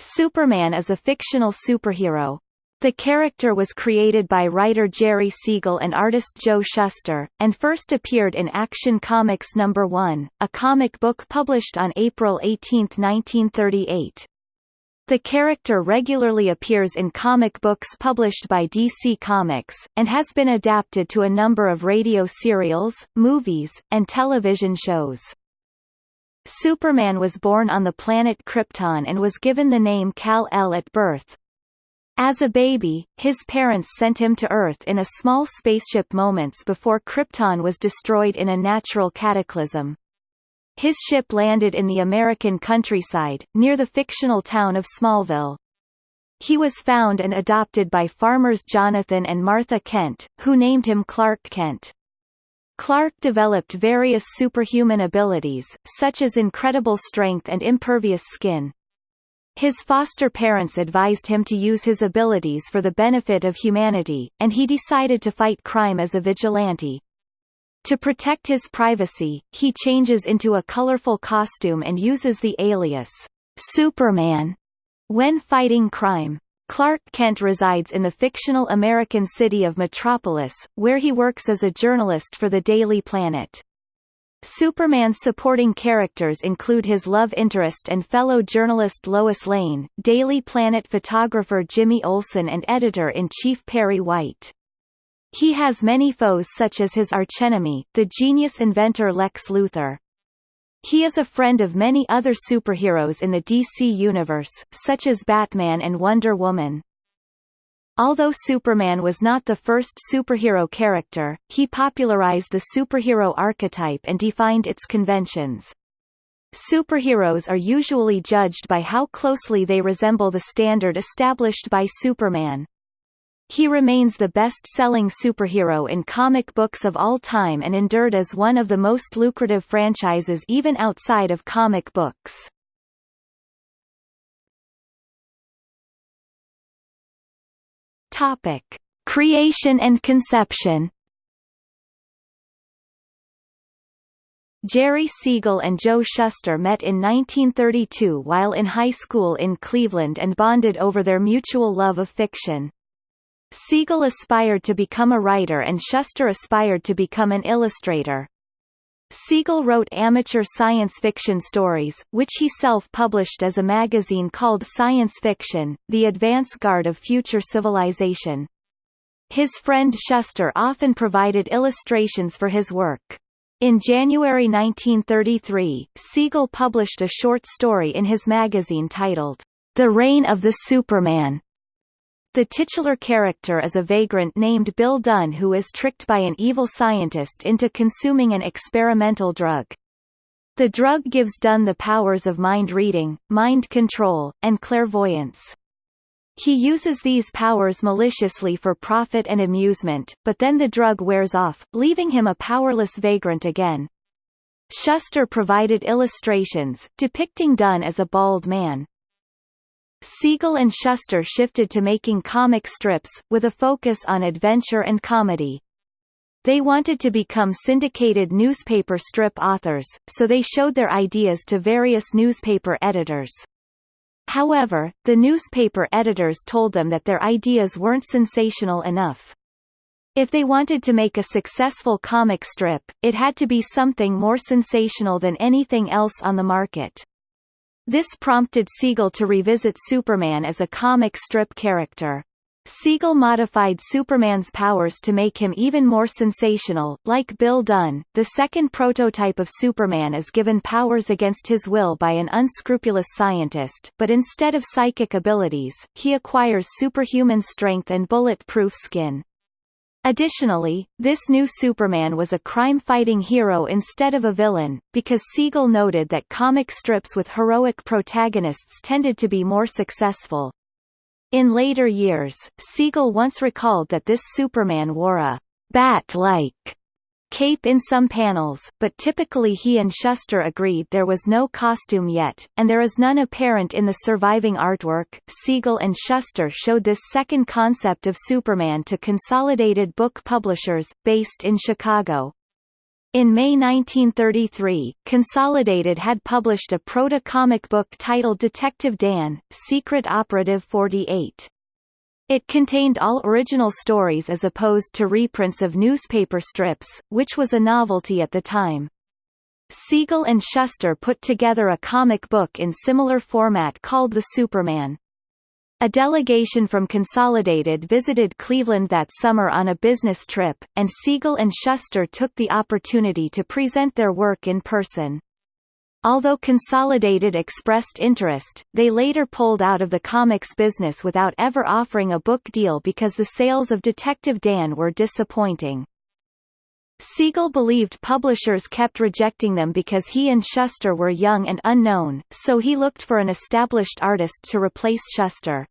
Superman is a fictional superhero. The character was created by writer Jerry Siegel and artist Joe Shuster, and first appeared in Action Comics No. 1, a comic book published on April 18, 1938. The character regularly appears in comic books published by DC Comics, and has been adapted to a number of radio serials, movies, and television shows. Superman was born on the planet Krypton and was given the name Kal-El at birth. As a baby, his parents sent him to Earth in a small spaceship moments before Krypton was destroyed in a natural cataclysm. His ship landed in the American countryside, near the fictional town of Smallville. He was found and adopted by farmers Jonathan and Martha Kent, who named him Clark Kent. Clark developed various superhuman abilities, such as incredible strength and impervious skin. His foster parents advised him to use his abilities for the benefit of humanity, and he decided to fight crime as a vigilante. To protect his privacy, he changes into a colorful costume and uses the alias, Superman, when fighting crime. Clark Kent resides in the fictional American city of Metropolis, where he works as a journalist for the Daily Planet. Superman's supporting characters include his love interest and fellow journalist Lois Lane, Daily Planet photographer Jimmy Olsen and editor-in-chief Perry White. He has many foes such as his archenemy, the genius inventor Lex Luthor. He is a friend of many other superheroes in the DC universe, such as Batman and Wonder Woman. Although Superman was not the first superhero character, he popularized the superhero archetype and defined its conventions. Superheroes are usually judged by how closely they resemble the standard established by Superman. He remains the best-selling superhero in comic books of all time and endured as one of the most lucrative franchises even outside of comic books. Topic: Creation and conception. Jerry Siegel and Joe Shuster met in 1932 while in high school in Cleveland and bonded over their mutual love of fiction. Siegel aspired to become a writer and Shuster aspired to become an illustrator. Siegel wrote amateur science fiction stories, which he self-published as a magazine called Science Fiction, the advance guard of future civilization. His friend Shuster often provided illustrations for his work. In January 1933, Siegel published a short story in his magazine titled, The Reign of the Superman, the titular character is a vagrant named Bill Dunn who is tricked by an evil scientist into consuming an experimental drug. The drug gives Dunn the powers of mind reading, mind control, and clairvoyance. He uses these powers maliciously for profit and amusement, but then the drug wears off, leaving him a powerless vagrant again. Shuster provided illustrations, depicting Dunn as a bald man. Siegel and Shuster shifted to making comic strips, with a focus on adventure and comedy. They wanted to become syndicated newspaper strip authors, so they showed their ideas to various newspaper editors. However, the newspaper editors told them that their ideas weren't sensational enough. If they wanted to make a successful comic strip, it had to be something more sensational than anything else on the market. This prompted Siegel to revisit Superman as a comic strip character. Siegel modified Superman's powers to make him even more sensational. Like Bill Dunn, the second prototype of Superman is given powers against his will by an unscrupulous scientist, but instead of psychic abilities, he acquires superhuman strength and bulletproof skin. Additionally, this new Superman was a crime-fighting hero instead of a villain, because Siegel noted that comic strips with heroic protagonists tended to be more successful. In later years, Siegel once recalled that this Superman wore a bat-like cape in some panels, but typically he and Shuster agreed there was no costume yet, and there is none apparent in the surviving artwork. Siegel and Shuster showed this second concept of Superman to Consolidated Book Publishers, based in Chicago. In May 1933, Consolidated had published a proto-comic book titled Detective Dan, Secret Operative 48. It contained all original stories as opposed to reprints of newspaper strips, which was a novelty at the time. Siegel and Shuster put together a comic book in similar format called The Superman. A delegation from Consolidated visited Cleveland that summer on a business trip, and Siegel and Shuster took the opportunity to present their work in person. Although Consolidated expressed interest, they later pulled out of the comics business without ever offering a book deal because the sales of Detective Dan were disappointing. Siegel believed publishers kept rejecting them because he and Shuster were young and unknown, so he looked for an established artist to replace Shuster.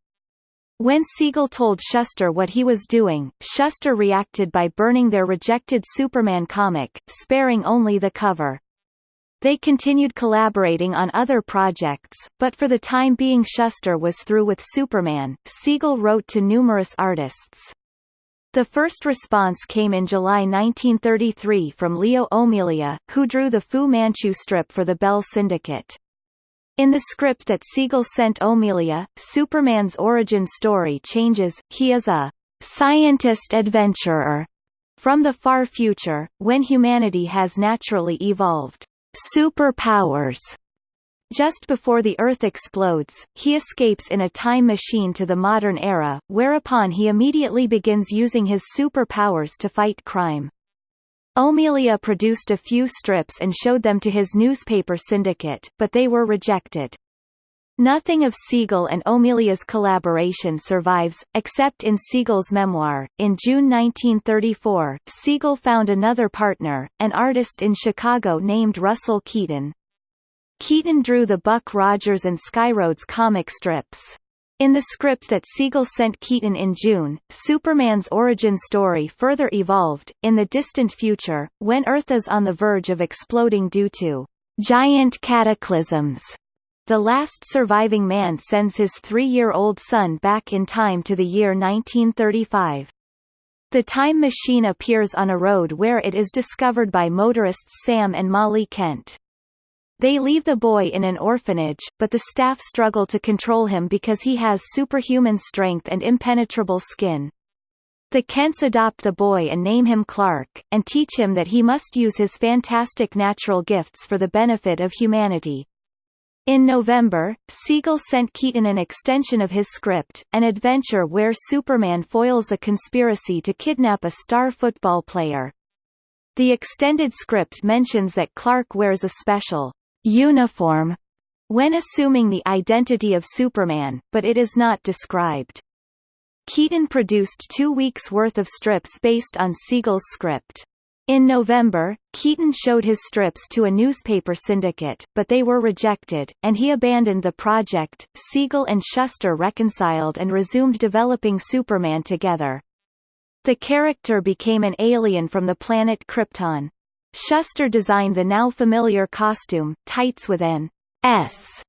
When Siegel told Shuster what he was doing, Shuster reacted by burning their rejected Superman comic, sparing only the cover. They continued collaborating on other projects, but for the time being Shuster was through with Superman. Siegel wrote to numerous artists. The first response came in July 1933 from Leo O'Melia, who drew the Fu Manchu strip for the Bell Syndicate. In the script that Siegel sent O'Melia, Superman's origin story changes, he is a scientist adventurer from the far future, when humanity has naturally evolved superpowers. Just before the Earth explodes, he escapes in a time machine to the modern era, whereupon he immediately begins using his superpowers to fight crime. O'Melia produced a few strips and showed them to his newspaper syndicate, but they were rejected. Nothing of Siegel and O'Melia's collaboration survives, except in Siegel's memoir. In June 1934, Siegel found another partner, an artist in Chicago named Russell Keaton. Keaton drew the Buck Rogers and Skyroads comic strips. In the script that Siegel sent Keaton in June, Superman's origin story further evolved. In the distant future, when Earth is on the verge of exploding due to giant cataclysms, the last surviving man sends his three-year-old son back in time to the year 1935. The time machine appears on a road where it is discovered by motorists Sam and Molly Kent. They leave the boy in an orphanage, but the staff struggle to control him because he has superhuman strength and impenetrable skin. The Kents adopt the boy and name him Clark, and teach him that he must use his fantastic natural gifts for the benefit of humanity. In November, Siegel sent Keaton an extension of his script, an adventure where Superman foils a conspiracy to kidnap a star football player. The extended script mentions that Clark wears a special uniform when assuming the identity of Superman, but it is not described. Keaton produced two weeks' worth of strips based on Siegel's script. In November, Keaton showed his strips to a newspaper syndicate, but they were rejected, and he abandoned the project. Siegel and Shuster reconciled and resumed developing Superman together. The character became an alien from the planet Krypton. Shuster designed the now familiar costume, tights with an S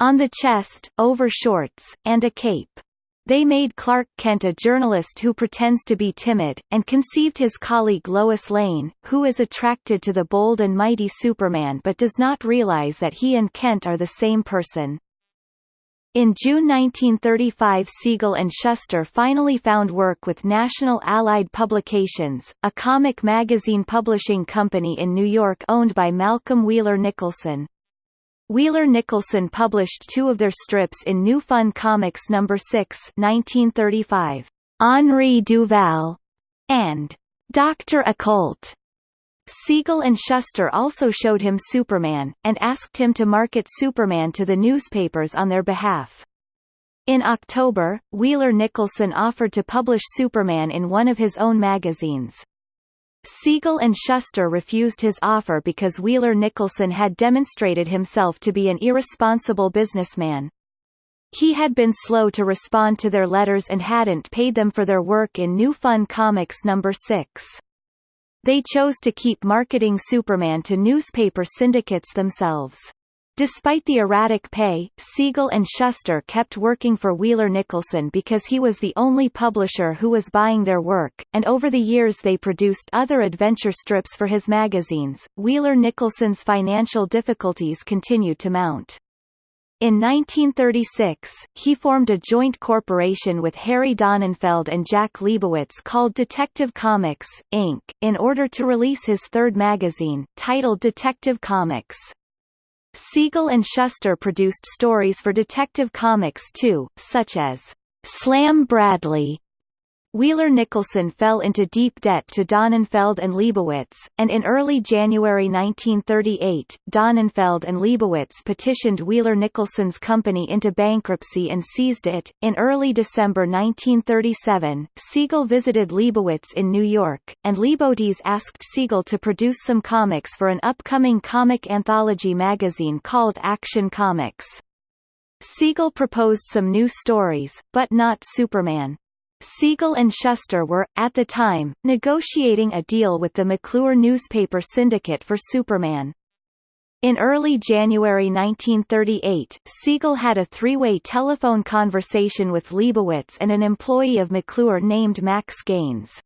on the chest, over shorts, and a cape. They made Clark Kent a journalist who pretends to be timid, and conceived his colleague Lois Lane, who is attracted to the bold and mighty Superman but does not realize that he and Kent are the same person. In June 1935 Siegel and Shuster finally found work with National Allied Publications, a comic magazine publishing company in New York owned by Malcolm Wheeler Nicholson. Wheeler Nicholson published two of their strips in New Fun Comics No. 6 1935, Henri Duval, and Dr. Occult. Siegel and Shuster also showed him Superman, and asked him to market Superman to the newspapers on their behalf. In October, Wheeler Nicholson offered to publish Superman in one of his own magazines. Siegel and Shuster refused his offer because Wheeler Nicholson had demonstrated himself to be an irresponsible businessman. He had been slow to respond to their letters and hadn't paid them for their work in New Fun Comics No. 6. They chose to keep marketing Superman to newspaper syndicates themselves. Despite the erratic pay, Siegel and Shuster kept working for Wheeler Nicholson because he was the only publisher who was buying their work, and over the years they produced other adventure strips for his magazines. Wheeler Nicholson's financial difficulties continued to mount. In 1936, he formed a joint corporation with Harry Donenfeld and Jack Leibowitz called Detective Comics, Inc., in order to release his third magazine, titled Detective Comics. Siegel and Shuster produced stories for Detective Comics too, such as Slam Bradley Wheeler Nicholson fell into deep debt to Donenfeld and Leibowitz, and in early January 1938, Donenfeld and Leibowitz petitioned Wheeler Nicholson's company into bankruptcy and seized it. In early December 1937, Siegel visited Leibowitz in New York, and Leibowitz asked Siegel to produce some comics for an upcoming comic anthology magazine called Action Comics. Siegel proposed some new stories, but not Superman. Siegel and Shuster were, at the time, negotiating a deal with the McClure newspaper syndicate for Superman. In early January 1938, Siegel had a three-way telephone conversation with Leibowitz and an employee of McClure named Max Gaines.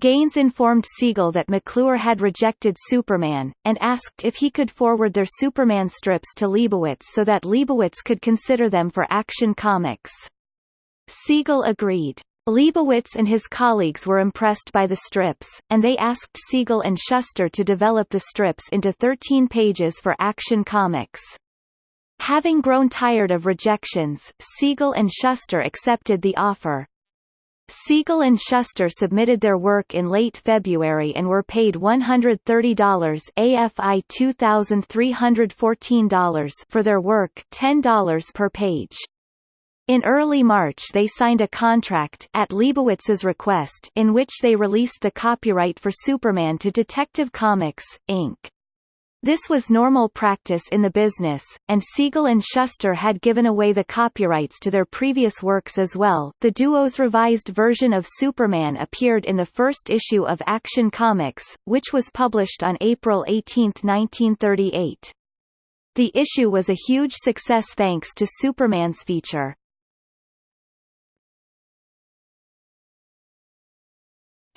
Gaines informed Siegel that McClure had rejected Superman, and asked if he could forward their Superman strips to Leibowitz so that Leibowitz could consider them for Action Comics. Siegel agreed. Leibowitz and his colleagues were impressed by the strips, and they asked Siegel and Shuster to develop the strips into 13 pages for Action Comics. Having grown tired of rejections, Siegel and Shuster accepted the offer. Siegel and Shuster submitted their work in late February and were paid $130 AFI $2,314 for their work $10 per page. In early March they signed a contract at Leibowitz's request in which they released the copyright for Superman to Detective Comics, Inc. This was normal practice in the business, and Siegel and Shuster had given away the copyrights to their previous works as well. The duo's revised version of Superman appeared in the first issue of Action Comics, which was published on April 18, 1938. The issue was a huge success thanks to Superman's feature.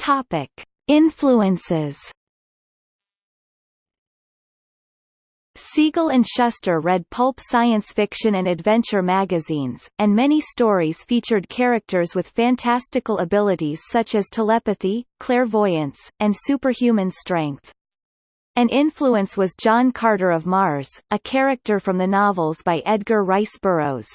Topic: Influences. Siegel and Shuster read pulp science fiction and adventure magazines, and many stories featured characters with fantastical abilities such as telepathy, clairvoyance, and superhuman strength. An influence was John Carter of Mars, a character from the novels by Edgar Rice Burroughs.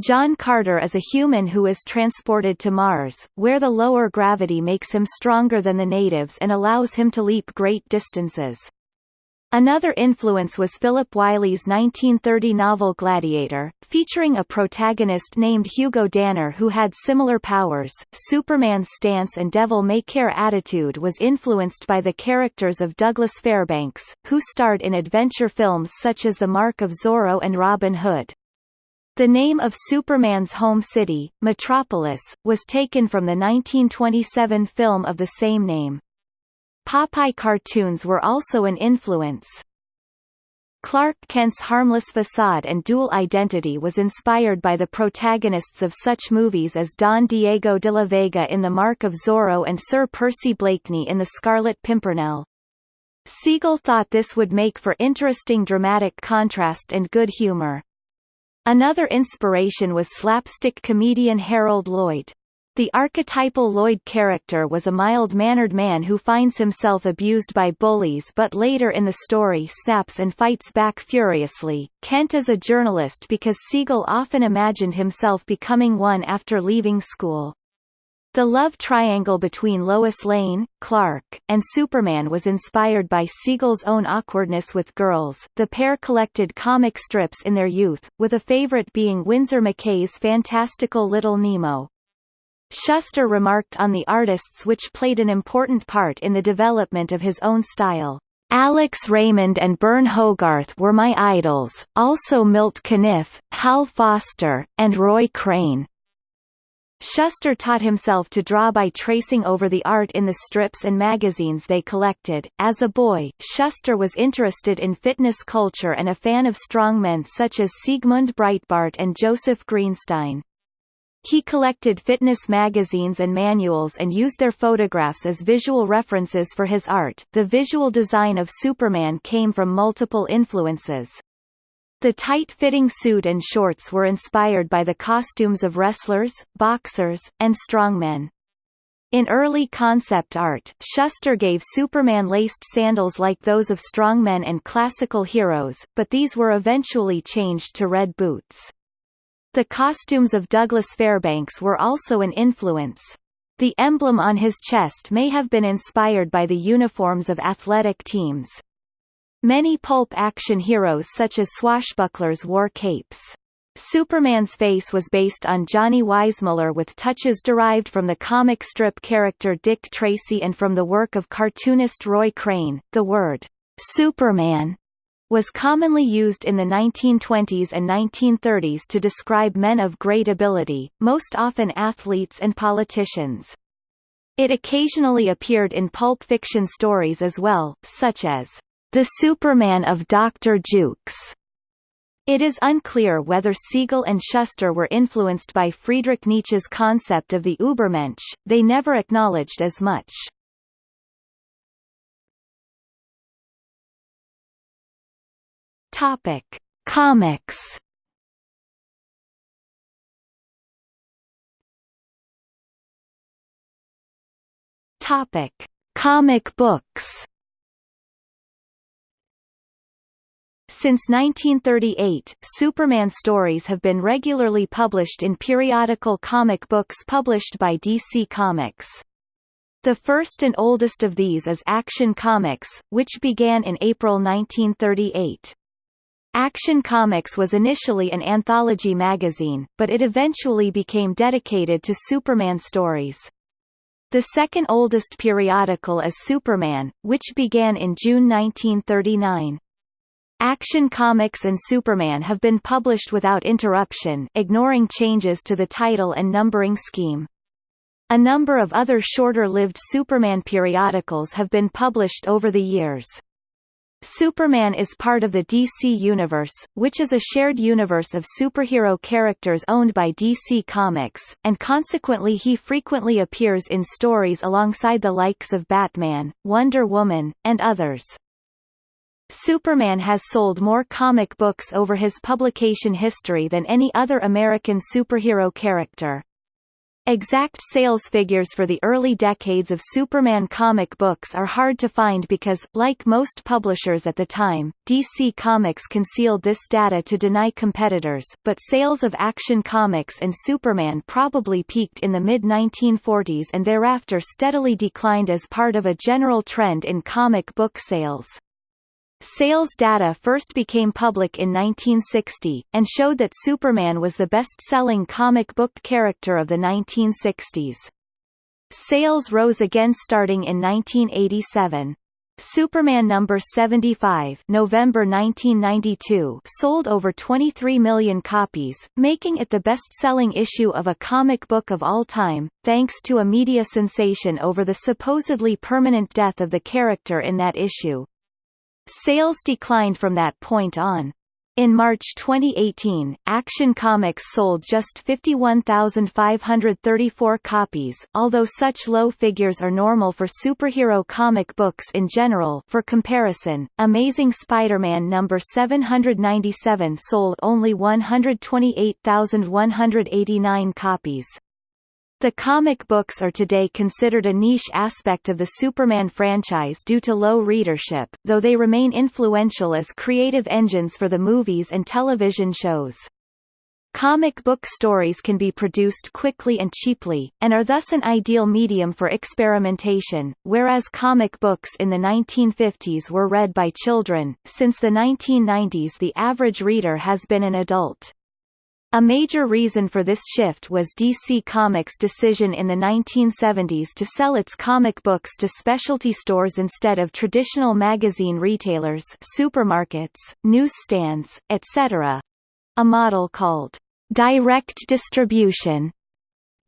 John Carter is a human who is transported to Mars, where the lower gravity makes him stronger than the natives and allows him to leap great distances. Another influence was Philip Wylie's 1930 novel Gladiator, featuring a protagonist named Hugo Danner who had similar powers. Superman's stance and devil-may-care attitude was influenced by the characters of Douglas Fairbanks, who starred in adventure films such as The Mark of Zorro and Robin Hood. The name of Superman's home city, Metropolis, was taken from the 1927 film of the same name. Popeye cartoons were also an influence. Clark Kent's harmless facade and dual identity was inspired by the protagonists of such movies as Don Diego de la Vega in The Mark of Zorro and Sir Percy Blakeney in The Scarlet Pimpernel. Siegel thought this would make for interesting dramatic contrast and good humor. Another inspiration was slapstick comedian Harold Lloyd. The archetypal Lloyd character was a mild-mannered man who finds himself abused by bullies but later in the story snaps and fights back furiously. Kent is a journalist because Siegel often imagined himself becoming one after leaving school. The love triangle between Lois Lane, Clark, and Superman was inspired by Siegel's own awkwardness with girls. The pair collected comic strips in their youth, with a favorite being Winsor McCay's fantastical Little Nemo. Shuster remarked on the artists which played an important part in the development of his own style. Alex Raymond and Burne Hogarth were my idols, also Milt Caniff, Hal Foster, and Roy Crane. Shuster taught himself to draw by tracing over the art in the strips and magazines they collected. As a boy, Shuster was interested in fitness culture and a fan of strongmen such as Siegmund Breitbart and Joseph Greenstein. He collected fitness magazines and manuals and used their photographs as visual references for his art. The visual design of Superman came from multiple influences. The tight-fitting suit and shorts were inspired by the costumes of wrestlers, boxers, and strongmen. In early concept art, Shuster gave Superman laced sandals like those of strongmen and classical heroes, but these were eventually changed to red boots. The costumes of Douglas Fairbanks were also an influence. The emblem on his chest may have been inspired by the uniforms of athletic teams. Many pulp action heroes such as swashbucklers wore capes. Superman's face was based on Johnny Weissmuller with touches derived from the comic strip character Dick Tracy and from the work of cartoonist Roy Crane. The word Superman was commonly used in the 1920s and 1930s to describe men of great ability, most often athletes and politicians. It occasionally appeared in pulp fiction stories as well, such as the Superman of Dr. Jukes. It is unclear whether Siegel and Shuster were influenced by Friedrich Nietzsche's concept of the Übermensch, they never acknowledged as much. Topic: Comics. Topic: Comic books. Since 1938, Superman stories have been regularly published in periodical comic books published by DC Comics. The first and oldest of these is Action Comics, which began in April 1938. Action Comics was initially an anthology magazine, but it eventually became dedicated to Superman stories. The second oldest periodical is Superman, which began in June 1939. Action Comics and Superman have been published without interruption ignoring changes to the title and numbering scheme. A number of other shorter-lived Superman periodicals have been published over the years. Superman is part of the DC Universe, which is a shared universe of superhero characters owned by DC Comics, and consequently he frequently appears in stories alongside the likes of Batman, Wonder Woman, and others. Superman has sold more comic books over his publication history than any other American superhero character. Exact sales figures for the early decades of Superman comic books are hard to find because, like most publishers at the time, DC Comics concealed this data to deny competitors, but sales of Action Comics and Superman probably peaked in the mid-1940s and thereafter steadily declined as part of a general trend in comic book sales. Sales data first became public in 1960, and showed that Superman was the best-selling comic book character of the 1960s. Sales rose again starting in 1987. Superman number 75 November 1992 sold over 23 million copies, making it the best-selling issue of a comic book of all time, thanks to a media sensation over the supposedly permanent death of the character in that issue. Sales declined from that point on. In March 2018, Action Comics sold just 51,534 copies, although such low figures are normal for superhero comic books in general for comparison, Amazing Spider-Man number 797 sold only 128,189 copies. The comic books are today considered a niche aspect of the Superman franchise due to low readership, though they remain influential as creative engines for the movies and television shows. Comic book stories can be produced quickly and cheaply, and are thus an ideal medium for experimentation, whereas comic books in the 1950s were read by children. Since the 1990s the average reader has been an adult. A major reason for this shift was DC Comics' decision in the 1970s to sell its comic books to specialty stores instead of traditional magazine retailers supermarkets, newsstands, etc. A model called direct distribution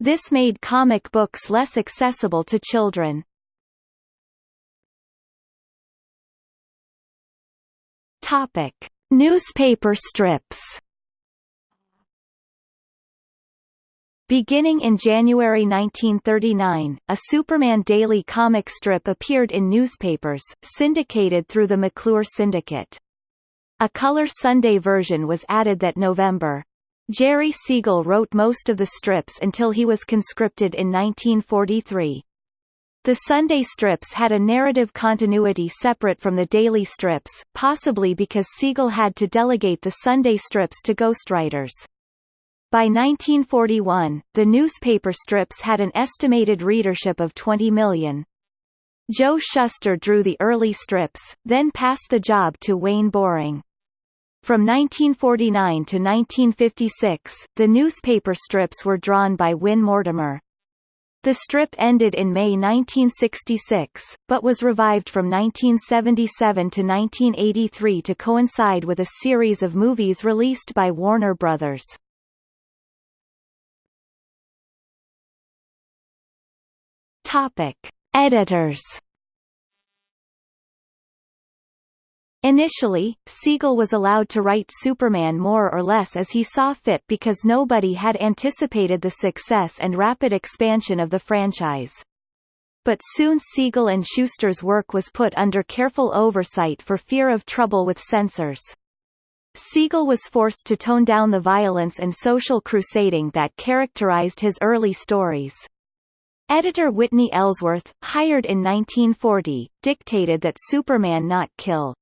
This made comic books less accessible to children. Topic: Newspaper strips. Beginning in January 1939, a Superman daily comic strip appeared in newspapers, syndicated through the McClure Syndicate. A color Sunday version was added that November. Jerry Siegel wrote most of the strips until he was conscripted in 1943. The Sunday strips had a narrative continuity separate from the daily strips, possibly because Siegel had to delegate the Sunday strips to ghostwriters. By 1941, the newspaper strips had an estimated readership of 20 million. Joe Shuster drew the early strips, then passed the job to Wayne Boring. From 1949 to 1956, the newspaper strips were drawn by Win Mortimer. The strip ended in May 1966, but was revived from 1977 to 1983 to coincide with a series of movies released by Warner Brothers. Topic: Editors Initially, Siegel was allowed to write Superman more or less as he saw fit because nobody had anticipated the success and rapid expansion of the franchise. But soon Siegel and Shuster's work was put under careful oversight for fear of trouble with censors. Siegel was forced to tone down the violence and social crusading that characterized his early stories. Editor Whitney Ellsworth, hired in 1940, dictated that Superman not kill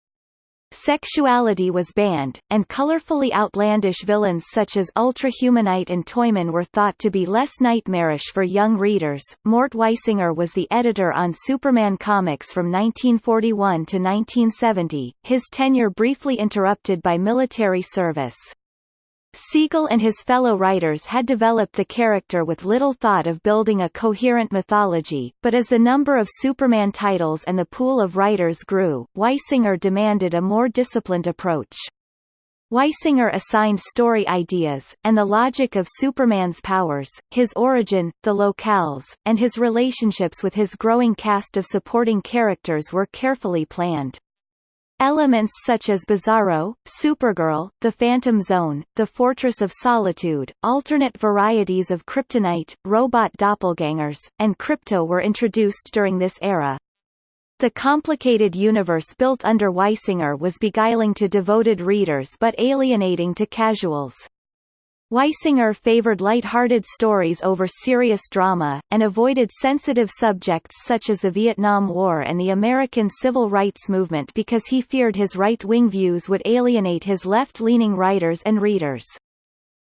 Sexuality was banned, and colorfully outlandish villains such as Ultrahumanite and Toyman were thought to be less nightmarish for young readers. Mort Weisinger was the editor on Superman comics from 1941 to 1970, his tenure briefly interrupted by military service. Siegel and his fellow writers had developed the character with little thought of building a coherent mythology, but as the number of Superman titles and the pool of writers grew, Weisinger demanded a more disciplined approach. Weisinger assigned story ideas, and the logic of Superman's powers, his origin, the locales, and his relationships with his growing cast of supporting characters were carefully planned. Elements such as Bizarro, Supergirl, the Phantom Zone, the Fortress of Solitude, alternate varieties of kryptonite, robot doppelgangers, and Krypto were introduced during this era. The complicated universe built under Weisinger was beguiling to devoted readers but alienating to casuals. Weisinger favored light-hearted stories over serious drama, and avoided sensitive subjects such as the Vietnam War and the American Civil Rights Movement because he feared his right-wing views would alienate his left-leaning writers and readers.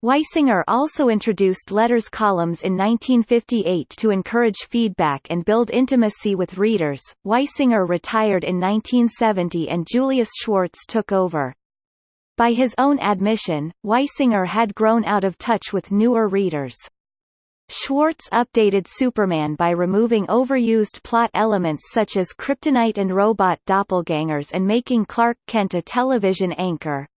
Weisinger also introduced letters columns in 1958 to encourage feedback and build intimacy with readers. Weisinger retired in 1970 and Julius Schwartz took over. By his own admission, Weisinger had grown out of touch with newer readers. Schwartz updated Superman by removing overused plot elements such as kryptonite and robot doppelgangers and making Clark Kent a television anchor.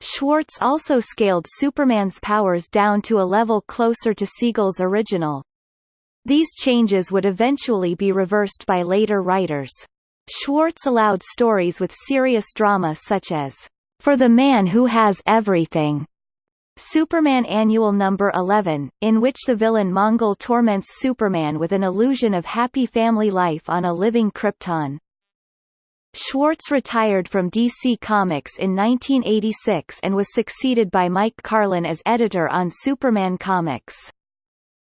Schwartz also scaled Superman's powers down to a level closer to Siegel's original. These changes would eventually be reversed by later writers. Schwartz allowed stories with serious drama such as for the Man Who Has Everything. Superman Annual Number 11, in which the villain Mongul torments Superman with an illusion of happy family life on a living Krypton. Schwartz retired from DC Comics in 1986 and was succeeded by Mike Carlin as editor on Superman Comics.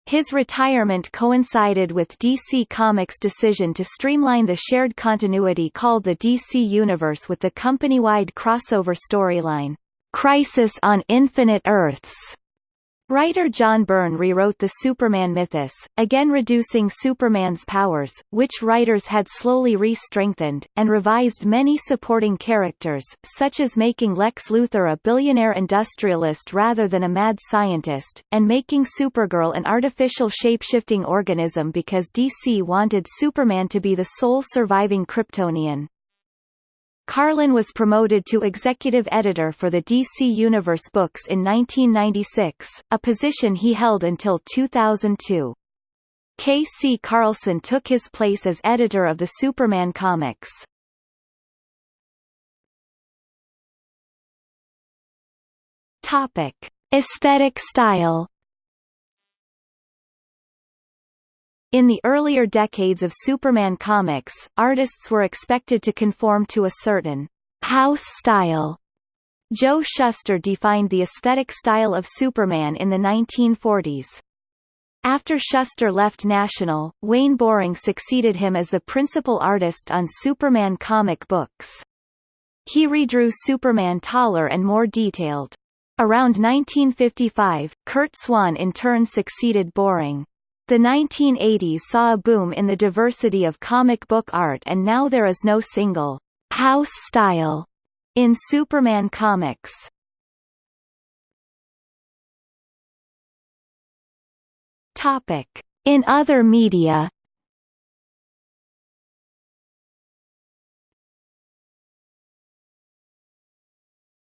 His retirement coincided with DC Comics' decision to streamline the shared continuity called the DC Universe with the company-wide crossover storyline, Crisis on Infinite Earths, Writer John Byrne rewrote the Superman mythos, again reducing Superman's powers, which writers had slowly re-strengthened, and revised many supporting characters, such as making Lex Luthor a billionaire industrialist rather than a mad scientist, and making Supergirl an artificial shape-shifting organism because DC wanted Superman to be the sole surviving Kryptonian. Carlin was promoted to executive editor for the DC Universe books in 1996, a position he held until 2002. K. C. Carlson took his place as editor of the Superman comics. Topic: Aesthetic style. In the earlier decades of Superman comics, artists were expected to conform to a certain house style. Joe Shuster defined the aesthetic style of Superman in the 1940s. After Shuster left National, Wayne Boring succeeded him as the principal artist on Superman comic books. He redrew Superman taller and more detailed. Around 1955, Curt Swan in turn succeeded Boring. The 1980s saw a boom in the diversity of comic book art and now there is no single house style in Superman comics. Topic: In other media.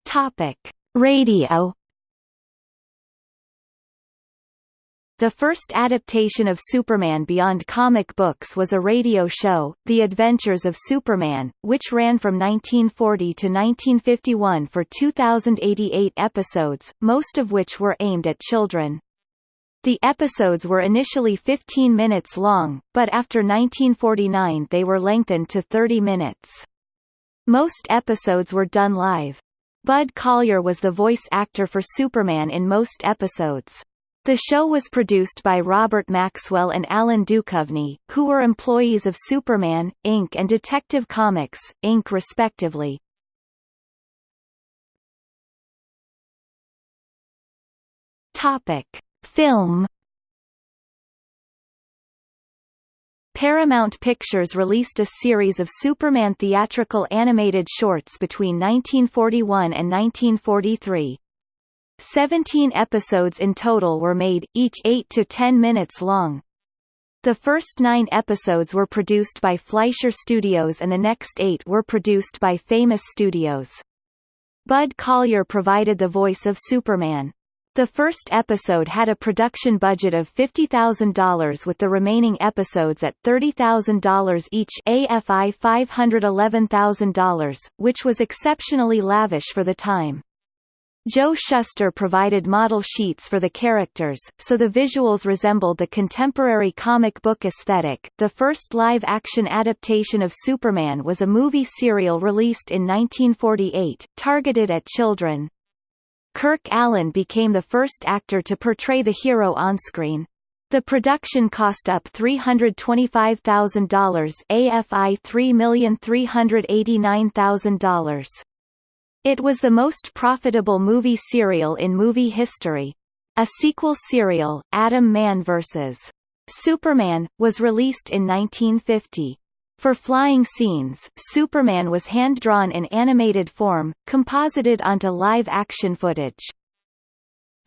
Topic: Radio The first adaptation of Superman beyond comic books was a radio show, The Adventures of Superman, which ran from 1940 to 1951 for 2,088 episodes, most of which were aimed at children. The episodes were initially 15 minutes long, but after 1949 they were lengthened to 30 minutes. Most episodes were done live. Bud Collyer was the voice actor for Superman in most episodes. The show was produced by Robert Maxwell and Allen Ducovny, who were employees of Superman, Inc. and Detective Comics, Inc. respectively. Topic. Film Paramount Pictures released a series of Superman theatrical animated shorts between 1941 and 1943. Seventeen episodes in total were made, each 8 to 10 minutes long. The first nine episodes were produced by Fleischer Studios and the next eight were produced by Famous Studios. Bud Collyer provided the voice of Superman. The first episode had a production budget of $50,000 with the remaining episodes at $30,000 each AFI $511,000, which was exceptionally lavish for the time. Joe Shuster provided model sheets for the characters, so the visuals resembled the contemporary comic book aesthetic. The first live-action adaptation of Superman was a movie serial released in 1948, targeted at children. Kirk Alyn became the first actor to portray the hero on-screen. The production cost up $325,000 AFI $3,389,000. It was the most profitable movie serial in movie history. A sequel serial, Atom Man vs. Superman, was released in 1950. For flying scenes, Superman was hand-drawn in animated form, composited onto live-action footage.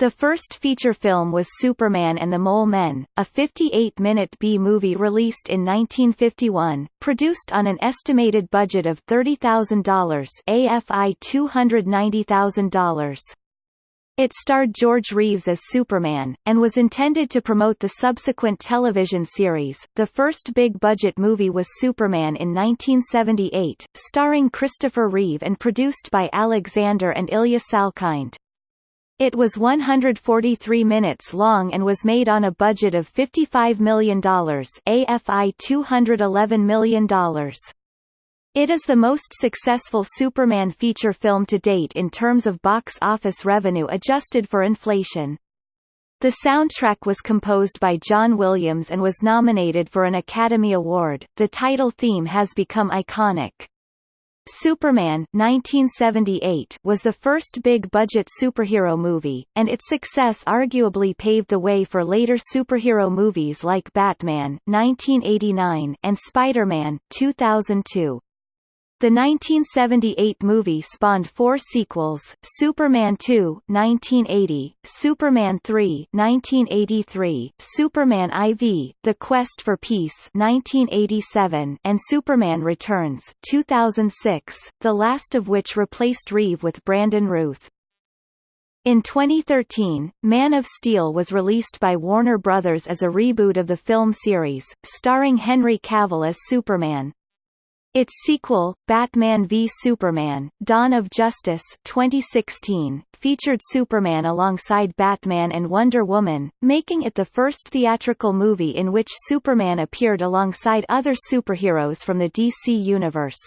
The first feature film was Superman and the Mole Men, a 58-minute B-movie released in 1951, produced on an estimated budget of $30,000 AFI $290,000. It starred George Reeves as Superman, and was intended to promote the subsequent television series. The first big-budget movie was Superman in 1978, starring Christopher Reeve and produced by Alexander and Ilya Salkind. It was 143 minutes long and was made on a budget of $55 million AFI $211 million. It is the most successful Superman feature film to date in terms of box office revenue adjusted for inflation. The soundtrack was composed by John Williams and was nominated for an Academy Award. The title theme has become iconic. Superman 1978 was the first big-budget superhero movie, and its success arguably paved the way for later superhero movies like Batman 1989 and Spider-Man 2002. The 1978 movie spawned four sequels, Superman 2 1980, Superman 3 1983, Superman IV, The Quest for Peace 1987, and Superman Returns 2006, the last of which replaced Reeve with Brandon Routh. In 2013, Man of Steel was released by Warner Brothers as a reboot of the film series, starring Henry Cavill as Superman. Its sequel, Batman v Superman: Dawn of Justice 2016, featured Superman alongside Batman and Wonder Woman, making it the first theatrical movie in which Superman appeared alongside other superheroes from the DC universe.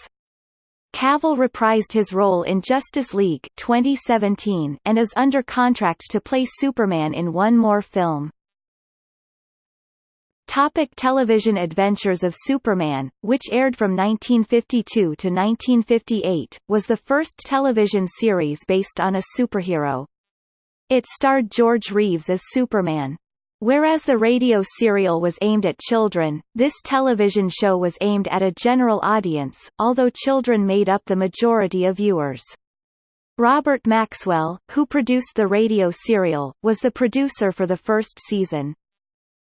Cavill reprised his role in Justice League 2017 and is under contract to play Superman in one more film. Topic television Adventures of Superman, which aired from 1952 to 1958, was the first television series based on a superhero. It starred George Reeves as Superman. Whereas the radio serial was aimed at children, this television show was aimed at a general audience, although children made up the majority of viewers. Robert Maxwell, who produced the radio serial, was the producer for the first season.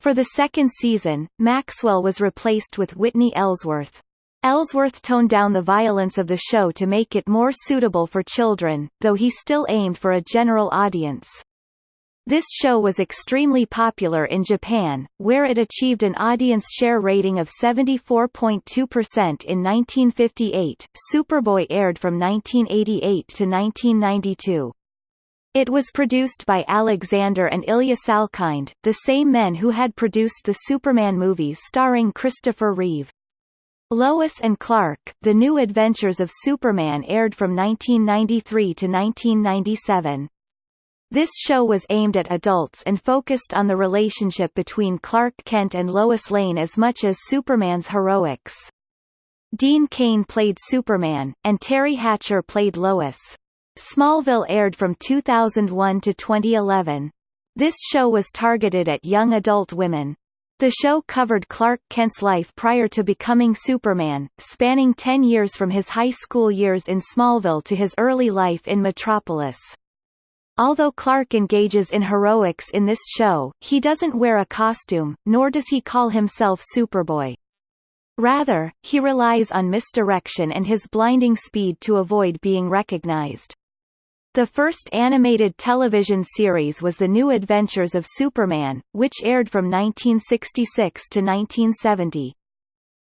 For the second season, Maxwell was replaced with Whitney Ellsworth. Ellsworth toned down the violence of the show to make it more suitable for children, though he still aimed for a general audience. This show was extremely popular in Japan, where it achieved an audience share rating of 74.2% in 1958. Superboy aired from 1988 to 1992. It was produced by Alexander and Ilya Salkind, the same men who had produced the Superman movies starring Christopher Reeve. Lois and Clark, The New Adventures of Superman aired from 1993 to 1997. This show was aimed at adults and focused on the relationship between Clark Kent and Lois Lane as much as Superman's heroics. Dean Cain played Superman, and Teri Hatcher played Lois. Smallville aired from 2001 to 2011. This show was targeted at young adult women. The show covered Clark Kent's life prior to becoming Superman, spanning 10 years from his high school years in Smallville to his early life in Metropolis. Although Clark engages in heroics in this show, he doesn't wear a costume, nor does he call himself Superboy. Rather, he relies on misdirection and his blinding speed to avoid being recognized. The first animated television series was The New Adventures of Superman, which aired from 1966 to 1970.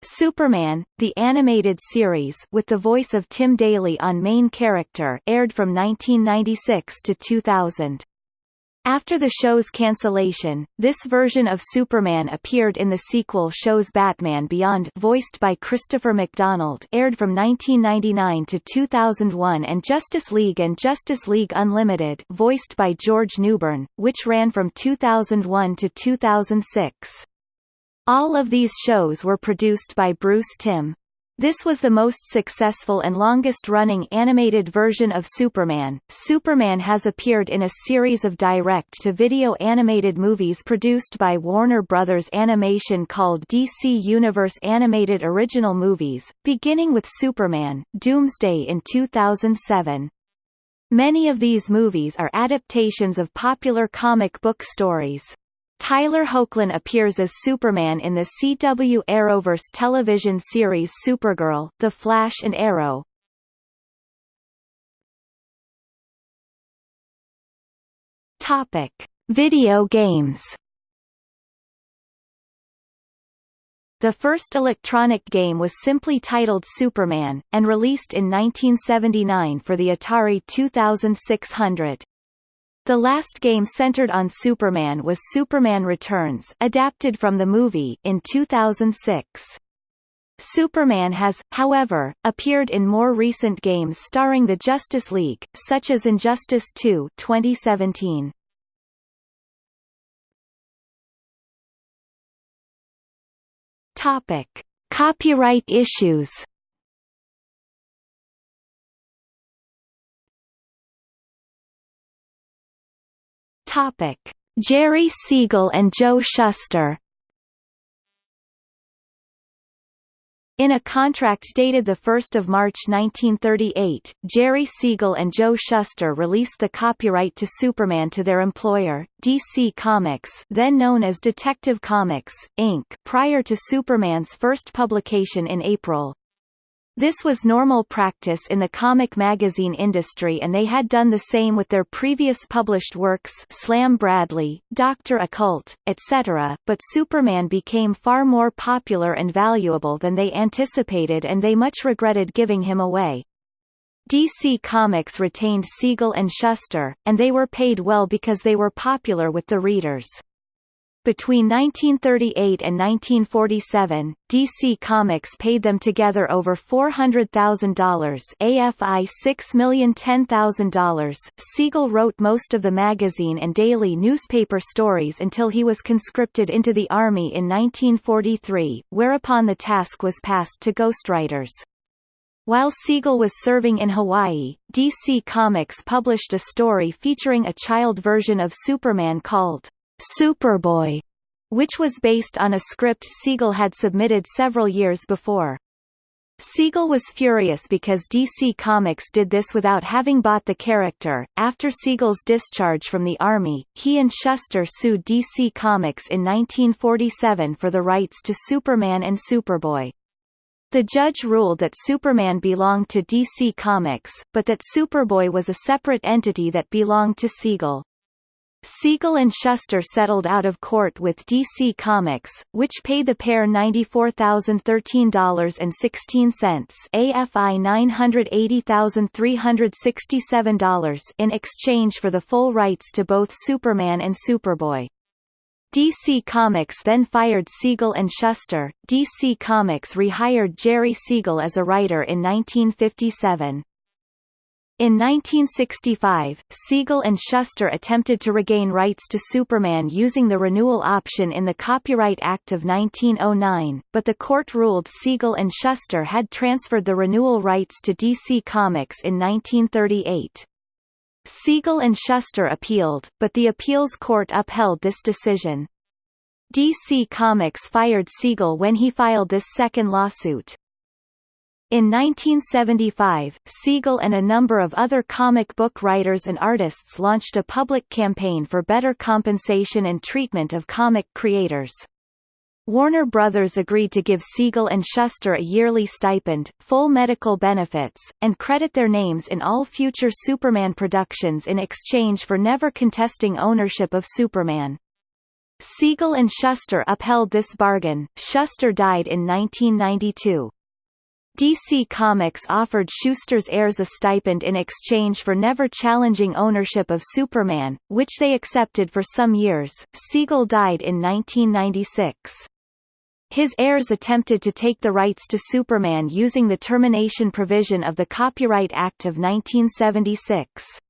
Superman, the animated series with the voice of Tim Daly on main character aired from 1996 to 2000. After the show's cancellation, this version of Superman appeared in the sequel shows Batman Beyond voiced by Christopher McDonald aired from 1999 to 2001 and Justice League and Justice League Unlimited voiced by George Newbern, which ran from 2001 to 2006. All of these shows were produced by Bruce Timm. This was the most successful and longest-running animated version of Superman. Superman has appeared in a series of direct-to-video animated movies produced by Warner Brothers Animation called DC Universe Animated Original Movies, beginning with Superman, Doomsday in 2007. Many of these movies are adaptations of popular comic book stories. Tyler Hoechlin appears as Superman in the CW Arrowverse television series Supergirl, The Flash and Arrow. Topic: Video games. The first electronic game was simply titled Superman, and released in 1979 for the Atari 2600. The last game centered on Superman was Superman Returns adapted from the movie in 2006. Superman has, however, appeared in more recent games starring the Justice League, such as Injustice 2 2017. Topic: Copyright issues Topic: Jerry Siegel and Joe Shuster. In a contract dated 1 March 1938, Jerry Siegel and Joe Shuster released the copyright to Superman to their employer, DC Comics then known as Detective Comics, Inc. prior to Superman's first publication in April. This was normal practice in the comic magazine industry and they had done the same with their previous published works Slam Bradley, Dr. Occult, etc., but Superman became far more popular and valuable than they anticipated and they much regretted giving him away. DC Comics retained Siegel and Shuster, and they were paid well because they were popular with the readers. Between 1938 and 1947, DC Comics paid them together over $400,000 AFI $6,010,000. Siegel wrote most of the magazine and daily newspaper stories until he was conscripted into the Army in 1943, whereupon the task was passed to ghostwriters. While Siegel was serving in Hawaii, DC Comics published a story featuring a child version of Superman called Superboy, which was based on a script Siegel had submitted several years before. Siegel was furious because DC Comics did this without having bought the character. After Siegel's discharge from the Army, he and Shuster sued DC Comics in 1947 for the rights to Superman and Superboy. The judge ruled that Superman belonged to DC Comics, but that Superboy was a separate entity that belonged to Siegel. Siegel and Shuster settled out of court with DC Comics, which paid the pair $94,013.16 AFI $980,367 in exchange for the full rights to both Superman and Superboy. DC Comics then fired Siegel and Shuster. DC Comics rehired Jerry Siegel as a writer in 1957. In 1965, Siegel and Shuster attempted to regain rights to Superman using the renewal option in the Copyright Act of 1909, but the court ruled Siegel and Shuster had transferred the renewal rights to DC Comics in 1938. Siegel and Shuster appealed, but the appeals court upheld this decision. DC Comics fired Siegel when he filed this second lawsuit. In 1975, Siegel and a number of other comic book writers and artists launched a public campaign for better compensation and treatment of comic creators. Warner Brothers agreed to give Siegel and Shuster a yearly stipend, full medical benefits, and credit their names in all future Superman productions in exchange for never contesting ownership of Superman. Siegel and Shuster upheld this bargain. Shuster died in 1992. DC Comics offered Shuster's heirs a stipend in exchange for never challenging ownership of Superman, which they accepted for some years. Siegel died in 1996. His heirs attempted to take the rights to Superman using the termination provision of the Copyright Act of 1976.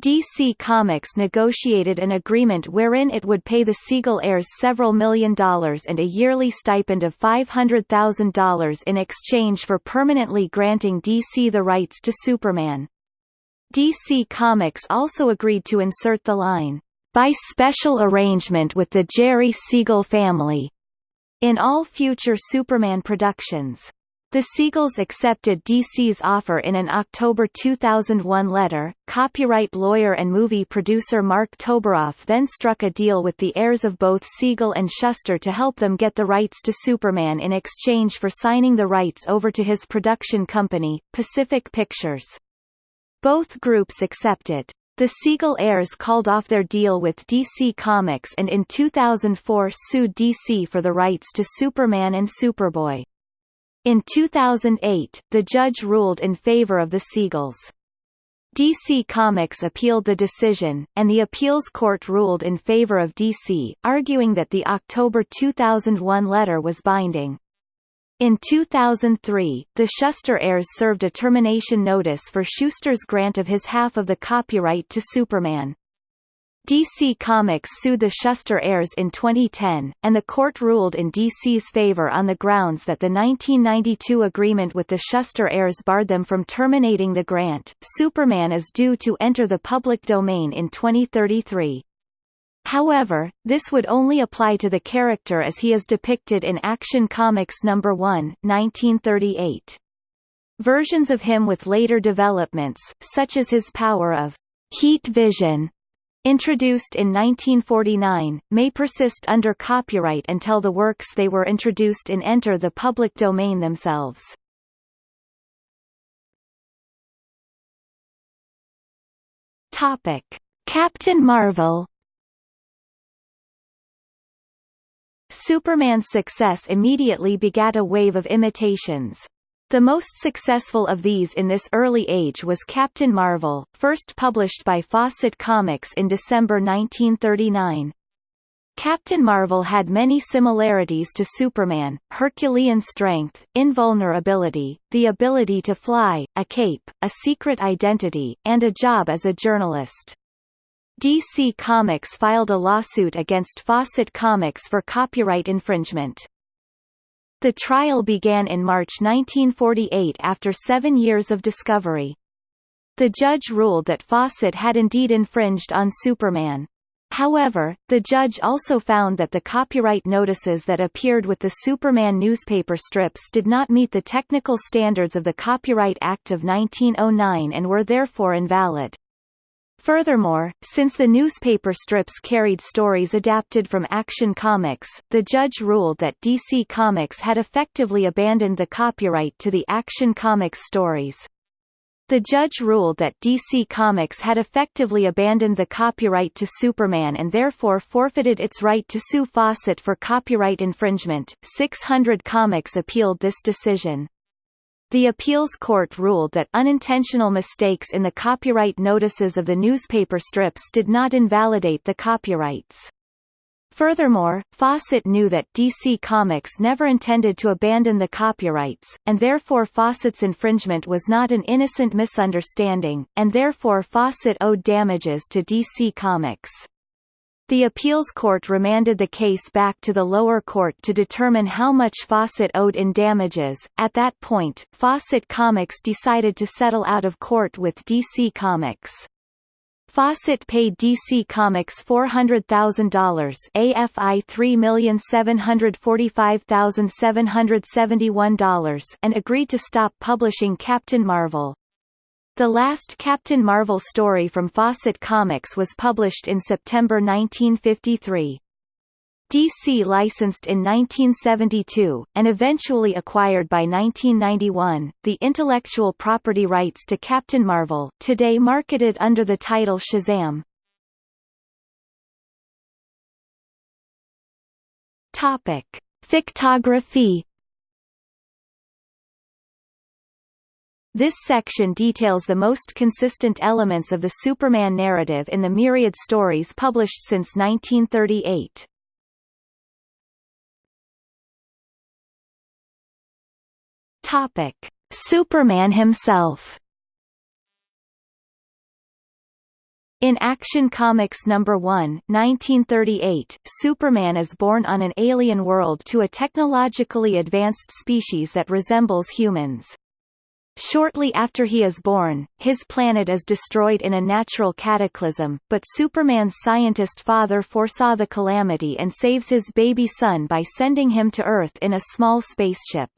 DC Comics negotiated an agreement wherein it would pay the Siegel heirs several million dollars and a yearly stipend of $500,000 in exchange for permanently granting DC the rights to Superman. DC Comics also agreed to insert the line, by special arrangement with the Jerry Siegel family, in all future Superman productions. The Siegels accepted DC's offer in an October 2001 letter. Copyright lawyer and movie producer Marc Toberoff then struck a deal with the heirs of both Siegel and Shuster to help them get the rights to Superman in exchange for signing the rights over to his production company, Pacific Pictures. Both groups accepted. The Siegel heirs called off their deal with DC Comics and in 2004 sued DC for the rights to Superman and Superboy. In 2008, the judge ruled in favor of the Siegels. DC Comics appealed the decision, and the appeals court ruled in favor of DC, arguing that the October 2001 letter was binding. In 2003, the Shuster heirs served a termination notice for Shuster's grant of his half of the copyright to Superman. DC Comics sued the Shuster heirs in 2010, and the court ruled in DC's favor on the grounds that the 1992 agreement with the Shuster heirs barred them from terminating the grant. Superman is due to enter the public domain in 2033. However, this would only apply to the character as he is depicted in Action Comics No. 1 1938. Versions of him with later developments, such as his power of heat vision, introduced in 1949, may persist under copyright until the works they were introduced in enter the public domain themselves. Topic: Captain Marvel Superman's success immediately begat a wave of imitations. The most successful of these in this early age was Captain Marvel, first published by Fawcett Comics in December 1939. Captain Marvel had many similarities to Superman, Herculean strength, invulnerability, the ability to fly, a cape, a secret identity, and a job as a journalist. DC Comics filed a lawsuit against Fawcett Comics for copyright infringement. The trial began in March 1948 after seven years of discovery. The judge ruled that Fawcett had indeed infringed on Superman. However, the judge also found that the copyright notices that appeared with the Superman newspaper strips did not meet the technical standards of the Copyright Act of 1909 and were therefore invalid. Furthermore, since the newspaper strips carried stories adapted from Action Comics, the judge ruled that DC Comics had effectively abandoned the copyright to the Action Comics stories. The judge ruled that DC Comics had effectively abandoned the copyright to Superman and therefore forfeited its right to sue Fawcett for copyright infringement. 600 Comics appealed this decision. The appeals court ruled that unintentional mistakes in the copyright notices of the newspaper strips did not invalidate the copyrights. Furthermore, Fawcett knew that DC Comics never intended to abandon the copyrights, and therefore Fawcett's infringement was not an innocent misunderstanding, and therefore Fawcett owed damages to DC Comics. The appeals court remanded the case back to the lower court to determine how much Fawcett owed in damages. At that point, Fawcett Comics decided to settle out of court with DC Comics. Fawcett paid DC Comics $400,000 AFI $3,745,771 and agreed to stop publishing Captain Marvel. The last Captain Marvel story from Fawcett Comics was published in September 1953. DC licensed in 1972, and eventually acquired by 1991, the intellectual property rights to Captain Marvel today marketed under the title Shazam. Topic. Fictography This section details the most consistent elements of the Superman narrative in the myriad stories published since 1938. Topic: Superman himself. In Action Comics No. 1 1938, Superman is born on an alien world to a technologically advanced species that resembles humans. Shortly after he is born, his planet is destroyed in a natural cataclysm, but Superman's scientist father foresaw the calamity and saves his baby son by sending him to Earth in a small spaceship.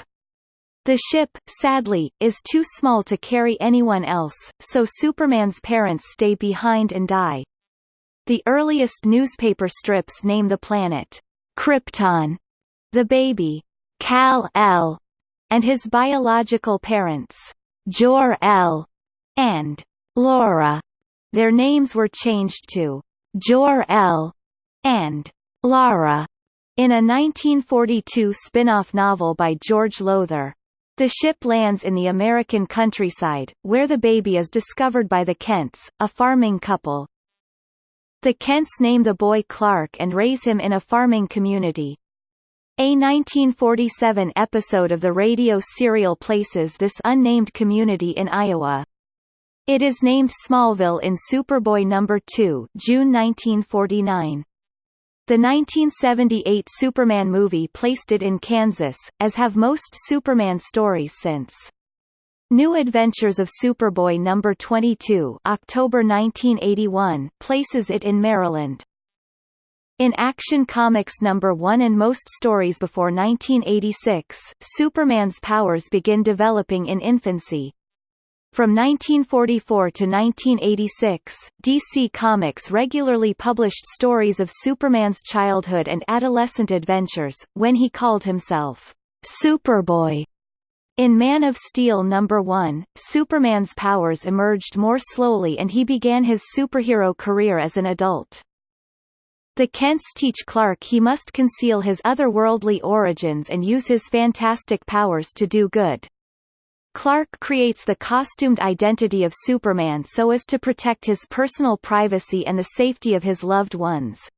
The ship, sadly, is too small to carry anyone else, so Superman's parents stay behind and die. The earliest newspaper strips name the planet Krypton, the baby Kal-L, and his biological parents, Jor-L and Lora. Their names were changed to Jor-El and Lara in a 1942 spin-off novel by George Lowther. The ship lands in the American countryside, where the baby is discovered by the Kents, a farming couple. The Kents name the boy Clark and raise him in a farming community. A 1947 episode of the radio serial places this unnamed community in Iowa. It is named Smallville in Superboy No. 2 June 1949. The 1978 Superman movie placed it in Kansas, as have most Superman stories since. New Adventures of Superboy No. 22 October 1981 places it in Maryland. In Action Comics number 1 and most stories before 1986, Superman's powers begin developing in infancy. From 1944 to 1986, DC Comics regularly published stories of Superman's childhood and adolescent adventures, when he called himself Superboy. In Man of Steel number 1, Superman's powers emerged more slowly and he began his superhero career as an adult. The Kents teach Clark he must conceal his otherworldly origins and use his fantastic powers to do good. Clark creates the costumed identity of Superman so as to protect his personal privacy and the safety of his loved ones.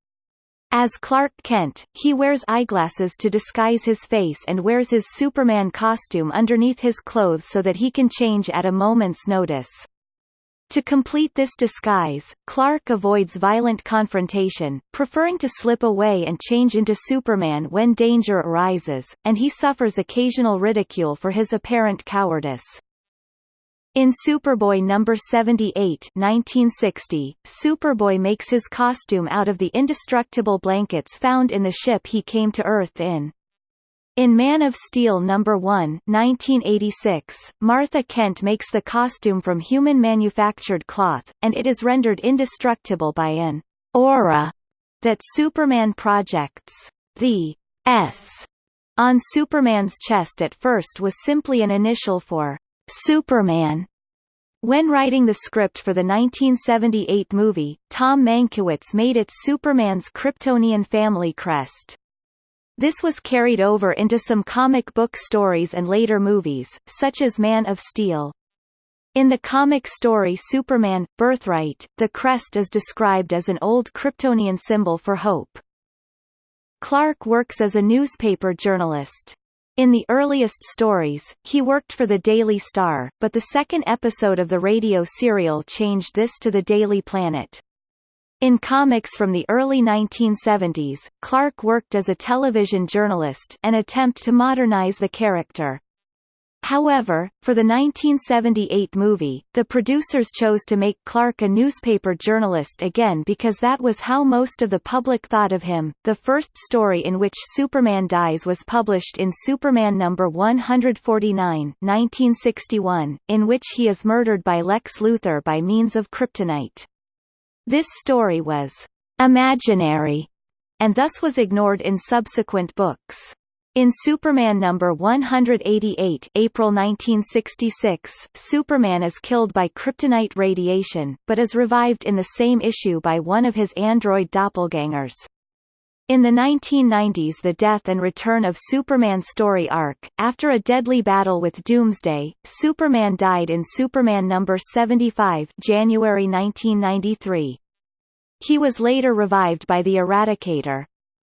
As Clark Kent, he wears eyeglasses to disguise his face and wears his Superman costume underneath his clothes so that he can change at a moment's notice. To complete this disguise, Clark avoids violent confrontation, preferring to slip away and change into Superman when danger arises, and he suffers occasional ridicule for his apparent cowardice. In Superboy number 78 1960, Superboy makes his costume out of the indestructible blankets found in the ship he came to Earth in. In Man of Steel No. 1 1986, Martha Kent makes the costume from human-manufactured cloth, and it is rendered indestructible by an aura that Superman projects. The S on Superman's chest at first was simply an initial for Superman. When writing the script for the 1978 movie, Tom Mankiewicz made it Superman's Kryptonian family crest. This was carried over into some comic book stories and later movies, such as Man of Steel. In the comic story Superman, Birthright, the crest is described as an old Kryptonian symbol for hope. Clark works as a newspaper journalist. In the earliest stories, he worked for the Daily Star, but the second episode of the radio serial changed this to the Daily Planet. In comics from the early 1970s, Clark worked as a television journalist an attempt to modernize the character. However, for the 1978 movie, the producers chose to make Clark a newspaper journalist again because that was how most of the public thought of him. The first story in which Superman dies was published in Superman number 149, 1961, in which he is murdered by Lex Luthor by means of kryptonite. This story was imaginary and thus was ignored in subsequent books. In Superman number 188 April 1966, Superman is killed by kryptonite radiation, but is revived in the same issue by one of his android doppelgangers. In the 1990s the death and return of Superman story arc, after a deadly battle with Doomsday, Superman died in Superman number 75 January 1993. He was later revived by the Eradicator.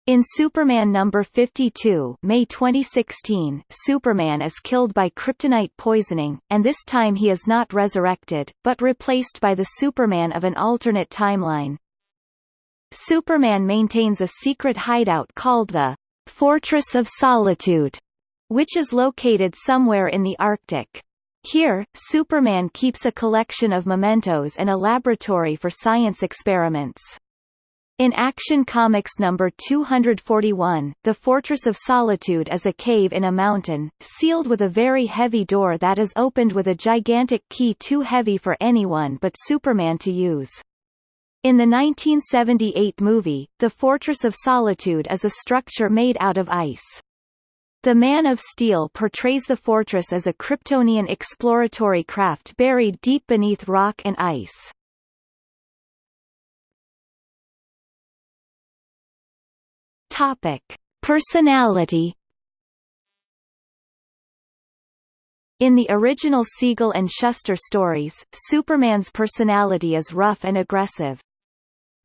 In Superman number 52 May 2016, Superman is killed by kryptonite poisoning, and this time he is not resurrected, but replaced by the Superman of an alternate timeline. Superman maintains a secret hideout called the Fortress of Solitude, which is located somewhere in the Arctic. Here, Superman keeps a collection of mementos and a laboratory for science experiments. In Action Comics number 241, the Fortress of Solitude is a cave in a mountain, sealed with a very heavy door that is opened with a gigantic key too heavy for anyone but Superman to use. In the 1978 movie, the Fortress of Solitude is a structure made out of ice. The Man of Steel portrays the fortress as a Kryptonian exploratory craft buried deep beneath rock and ice. Topic: Personality In the original Siegel and Shuster stories, Superman's personality is rough and aggressive.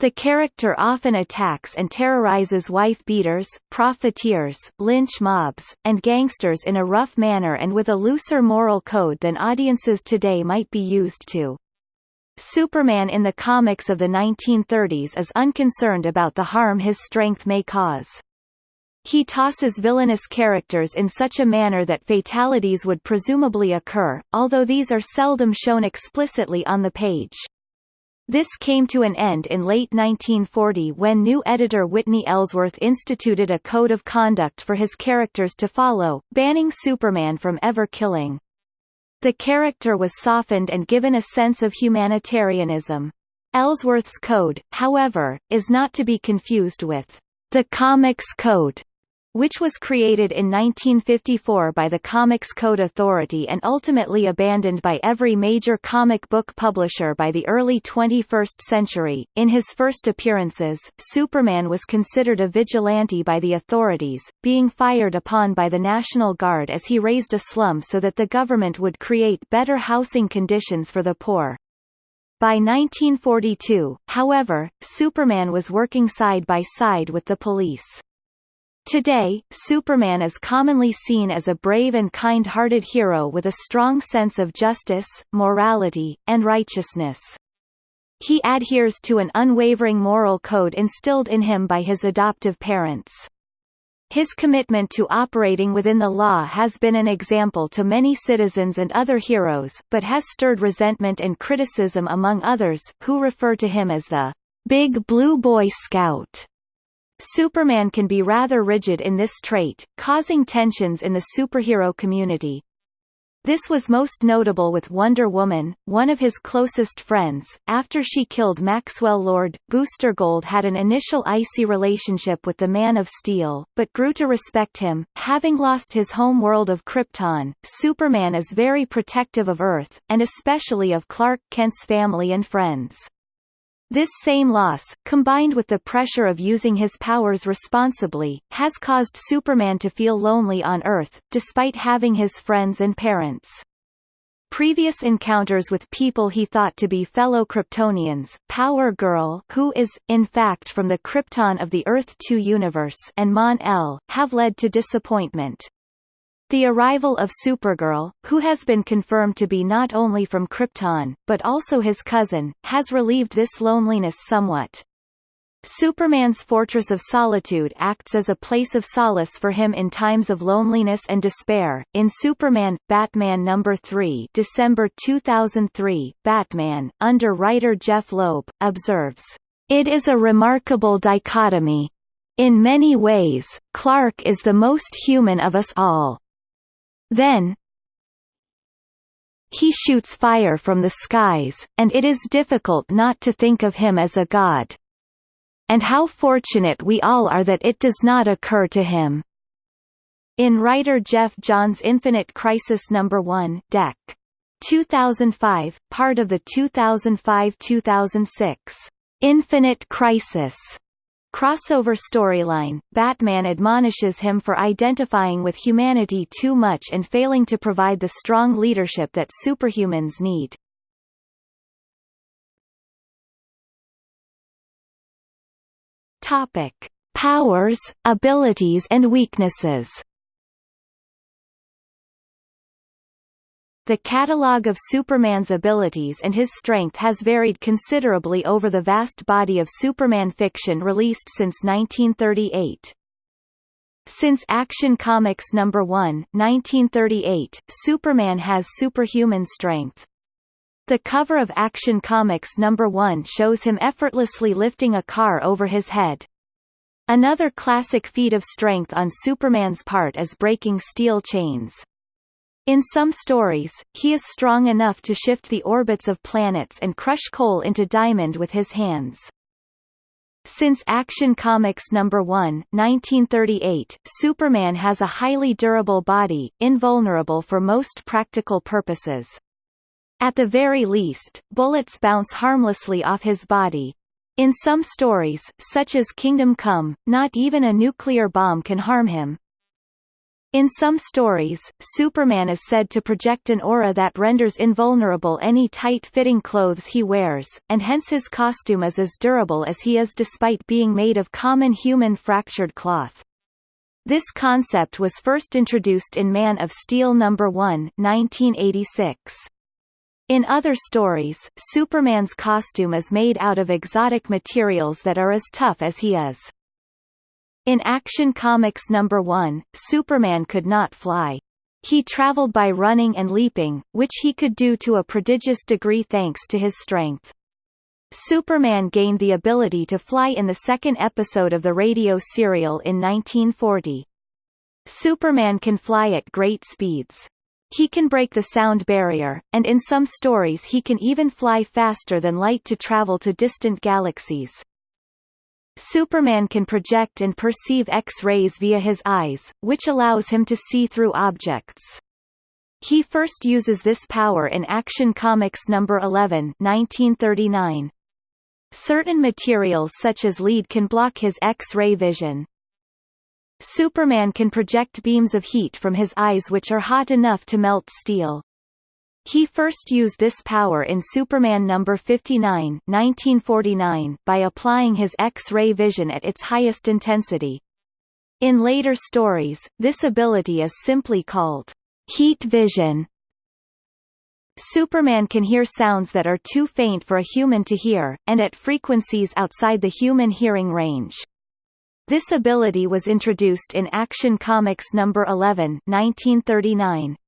The character often attacks and terrorizes wife-beaters, profiteers, lynch mobs, and gangsters in a rough manner and with a looser moral code than audiences today might be used to. Superman in the comics of the 1930s is unconcerned about the harm his strength may cause. He tosses villainous characters in such a manner that fatalities would presumably occur, although these are seldom shown explicitly on the page. This came to an end in late 1940 when new editor Whitney Ellsworth instituted a code of conduct for his characters to follow, banning Superman from ever killing. The character was softened and given a sense of humanitarianism. Ellsworth's code, however, is not to be confused with the Comics Code, which was created in 1954 by the Comics Code Authority and ultimately abandoned by every major comic book publisher by the early 21st century. In his first appearances, Superman was considered a vigilante by the authorities, being fired upon by the National Guard as he razed a slum so that the government would create better housing conditions for the poor. By 1942, however, Superman was working side by side with the police. Today, Superman is commonly seen as a brave and kind-hearted hero with a strong sense of justice, morality, and righteousness. He adheres to an unwavering moral code instilled in him by his adoptive parents. His commitment to operating within the law has been an example to many citizens and other heroes, but has stirred resentment and criticism among others, who refer to him as the Big Blue Boy Scout. Superman can be rather rigid in this trait, causing tensions in the superhero community. This was most notable with Wonder Woman, one of his closest friends. After she killed Maxwell Lord, Booster Gold had an initial icy relationship with the Man of Steel, but grew to respect him. Having lost his home world of Krypton, Superman is very protective of Earth, and especially of Clark Kent's family and friends. This same loss, combined with the pressure of using his powers responsibly, has caused Superman to feel lonely on Earth, despite having his friends and parents. Previous encounters with people he thought to be fellow Kryptonians, Power Girl who is, in fact from the Krypton of the Earth-2 universe and Mon-El, have led to disappointment. The arrival of Supergirl, who has been confirmed to be not only from Krypton, but also his cousin, has relieved this loneliness somewhat. Superman's Fortress of Solitude acts as a place of solace for him in times of loneliness and despair. In Superman, Batman no. 3, December 2003, Batman, under writer Jeph Loeb, observes, "It is a remarkable dichotomy. In many ways, Clark is the most human of us all. Then he shoots fire from the skies, and it is difficult not to think of him as a god. And how fortunate we all are that it does not occur to him. In writer Geoff Johns' Infinite Crisis No. 1 Dec. 2005, part of the 2005-2006 Infinite Crisis crossover storyline, Batman admonishes him for identifying with humanity too much and failing to provide the strong leadership that superhumans need. Topic: Powers, abilities and weaknesses. The catalogue of Superman's abilities and his strength has varied considerably over the vast body of Superman fiction released since 1938. Since Action Comics No. 1, 1938, Superman has superhuman strength. The cover of Action Comics No. 1 shows him effortlessly lifting a car over his head. Another classic feat of strength on Superman's part is breaking steel chains. In some stories, he is strong enough to shift the orbits of planets and crush coal into diamond with his hands. Since Action Comics No. 1, 1938, Superman has a highly durable body, invulnerable for most practical purposes. At the very least, bullets bounce harmlessly off his body. In some stories, such as Kingdom Come, not even a nuclear bomb can harm him. In some stories, Superman is said to project an aura that renders invulnerable any tight-fitting clothes he wears, and hence his costume is as durable as he is despite being made of common human fractured cloth. This concept was first introduced in Man of Steel No. 1 1986. In other stories, Superman's costume is made out of exotic materials that are as tough as he is. In Action Comics No. 1, Superman could not fly. He traveled by running and leaping, which he could do to a prodigious degree thanks to his strength. Superman gained the ability to fly in the second episode of the radio serial in 1940. Superman can fly at great speeds. He can break the sound barrier, and in some stories he can even fly faster than light to travel to distant galaxies. Superman can project and perceive X-rays via his eyes, which allows him to see through objects. He first uses this power in Action Comics number 11, 1939. Certain materials such as lead can block his X-ray vision. Superman can project beams of heat from his eyes which are hot enough to melt steel. He first used this power in Superman number 59, 1949, by applying his X-ray vision at its highest intensity. In later stories, this ability is simply called heat vision. Superman can hear sounds that are too faint for a human to hear, and at frequencies outside the human hearing range. This ability was introduced in Action Comics number 11, 1939.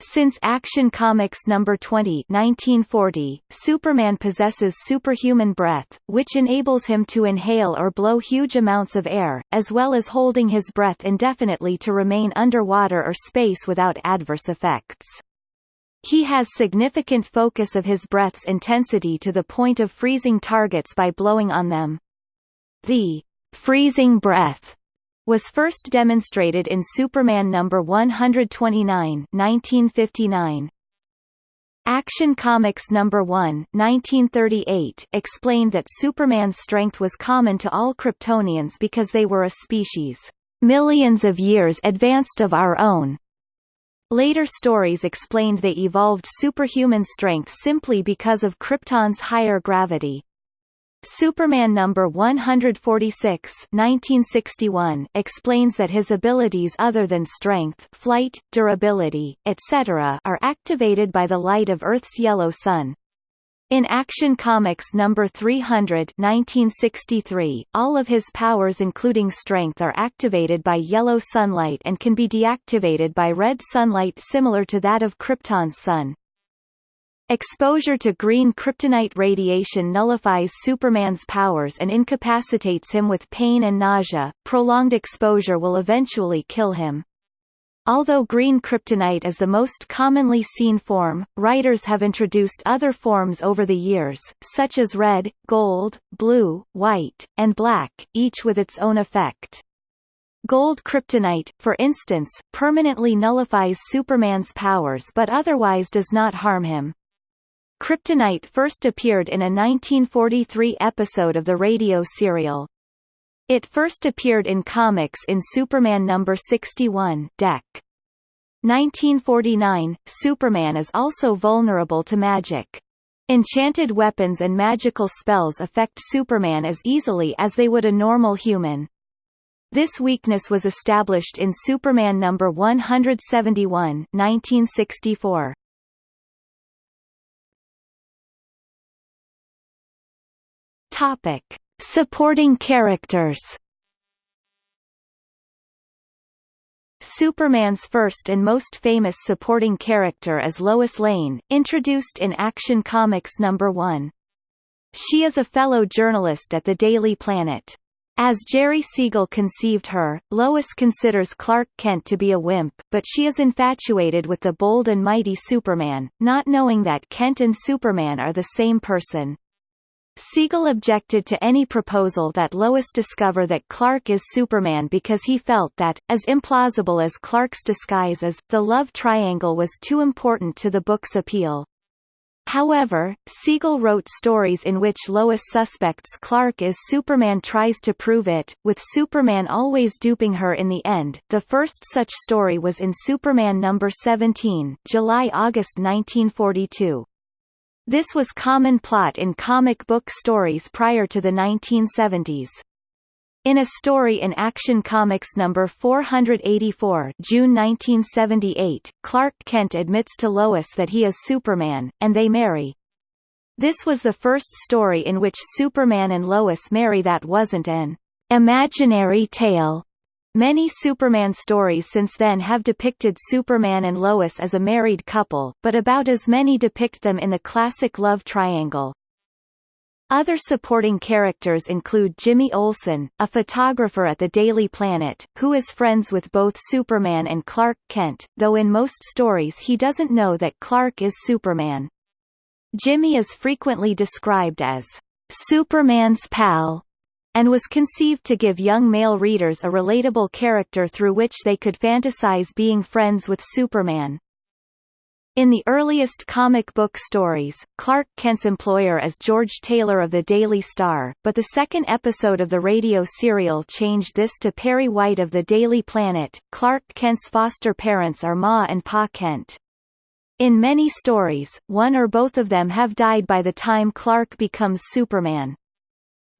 Since Action Comics number 20, 1940, Superman possesses superhuman breath, which enables him to inhale or blow huge amounts of air, as well as holding his breath indefinitely to remain underwater or space without adverse effects. He has significant focus of his breath's intensity to the point of freezing targets by blowing on them. The freezing breath was first demonstrated in Superman number 129, 1959. Action Comics number 1, 1938, explained that Superman's strength was common to all Kryptonians because they were a species millions of years advanced of our own. Later stories explained they evolved superhuman strength simply because of Krypton's higher gravity. Superman number 146 1961 explains that his abilities other than strength, flight, durability, etc. are activated by the light of Earth's yellow sun. In Action Comics number 300 1963, all of his powers including strength are activated by yellow sunlight and can be deactivated by red sunlight similar to that of Krypton's sun. Exposure to green kryptonite radiation nullifies Superman's powers and incapacitates him with pain and nausea. Prolonged exposure will eventually kill him. Although green kryptonite is the most commonly seen form, writers have introduced other forms over the years, such as red, gold, blue, white, and black, each with its own effect. Gold kryptonite, for instance, permanently nullifies Superman's powers but otherwise does not harm him. Kryptonite first appeared in a 1943 episode of the radio serial. It first appeared in comics in Superman number 61, Dec. 1949. Superman is also vulnerable to magic. Enchanted weapons and magical spells affect Superman as easily as they would a normal human. This weakness was established in Superman number 171, 1964. Topic: Supporting characters. Superman's first and most famous supporting character is Lois Lane, introduced in Action Comics number 1. She is a fellow journalist at the Daily Planet. As Jerry Siegel conceived her, Lois considers Clark Kent to be a wimp, but she is infatuated with the bold and mighty Superman, not knowing that Kent and Superman are the same person. Siegel objected to any proposal that Lois discover that Clark is Superman because he felt that, as implausible as Clark's disguise is, the love triangle was too important to the book's appeal. However, Siegel wrote stories in which Lois suspects Clark is Superman tries to prove it, with Superman always duping her in the end. The first such story was in Superman number 17, July-August 1942. This was common plot in comic book stories prior to the 1970s. In a story in Action Comics number 484 June 1978, Clark Kent admits to Lois that he is Superman, and they marry. This was the first story in which Superman and Lois marry that wasn't an imaginary tale. Many Superman stories since then have depicted Superman and Lois as a married couple, but about as many depict them in the classic love triangle. Other supporting characters include Jimmy Olsen, a photographer at the Daily Planet, who is friends with both Superman and Clark Kent, though in most stories he doesn't know that Clark is Superman. Jimmy is frequently described as Superman's pal, and was conceived to give young male readers a relatable character through which they could fantasize being friends with Superman. In the earliest comic book stories, Clark Kent's employer is George Taylor of the Daily Star, but the second episode of the radio serial changed this to Perry White of the Daily Planet. Clark Kent's foster parents are Ma and Pa Kent. In many stories, one or both of them have died by the time Clark becomes Superman.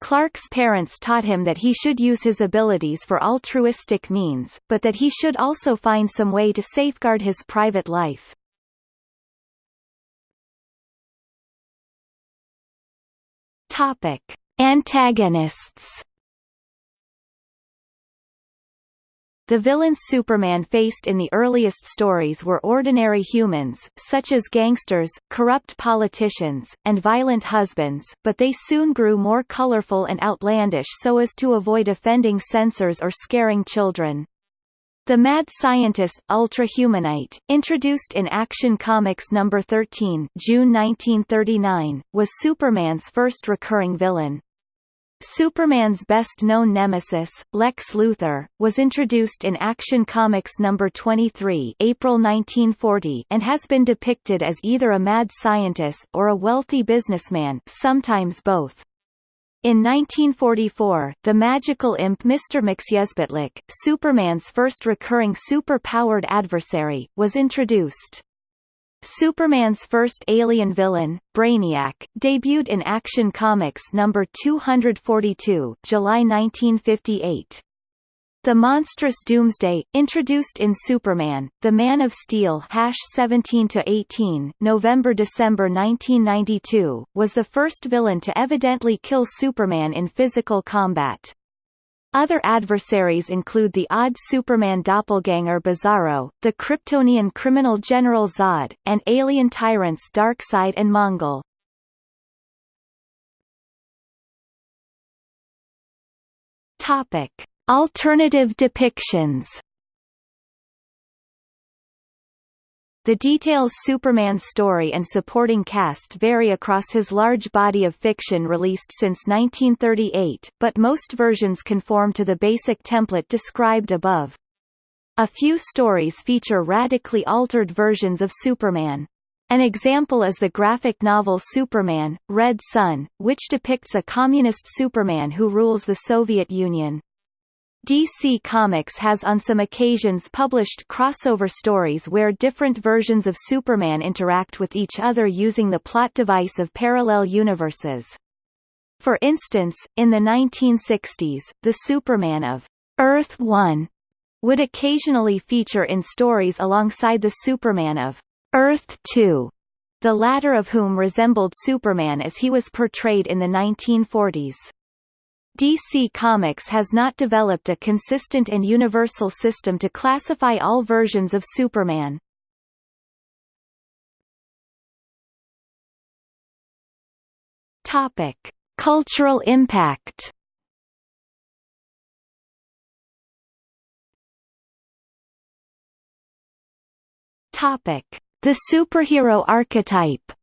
Clark's parents taught him that he should use his abilities for altruistic means, but that he should also find some way to safeguard his private life. Topic: Antagonists. The villains Superman faced in the earliest stories were ordinary humans, such as gangsters, corrupt politicians, and violent husbands, but they soon grew more colorful and outlandish so as to avoid offending censors or scaring children. The mad scientist Ultra-Humanite, introduced in Action Comics No. 13 June 1939, was Superman's first recurring villain. Superman's best-known nemesis, Lex Luthor, was introduced in Action Comics No. 23 April 1940 and has been depicted as either a mad scientist or a wealthy businessman sometimes both. In 1944, the magical imp Mr. Mxyzptlk, Superman's first recurring super-powered adversary, was introduced. Superman's first alien villain, Brainiac, debuted in Action Comics No. 242 July 1958. The monstrous Doomsday, introduced in Superman, The Man of Steel 17-18 November-December 1992, was the first villain to evidently kill Superman in physical combat. Other adversaries include the odd Superman doppelganger Bizarro, the Kryptonian criminal General Zod, and alien tyrants Darkseid and Mongul. Topic. Alternative depictions The details Superman's story and supporting cast vary across his large body of fiction released since 1938, but most versions conform to the basic template described above. A few stories feature radically altered versions of Superman. An example is the graphic novel Superman, Red Sun, which depicts a communist Superman who rules the Soviet Union. DC Comics has on some occasions published crossover stories where different versions of Superman interact with each other using the plot device of parallel universes. For instance, in the 1960s, the Superman of Earth 1 would occasionally feature in stories alongside the Superman of Earth 2, the latter of whom resembled Superman as he was portrayed in the 1940s. DC Comics has not developed a consistent and universal system to classify all versions of Superman. Topic: Cultural impact. Topic: The superhero archetype.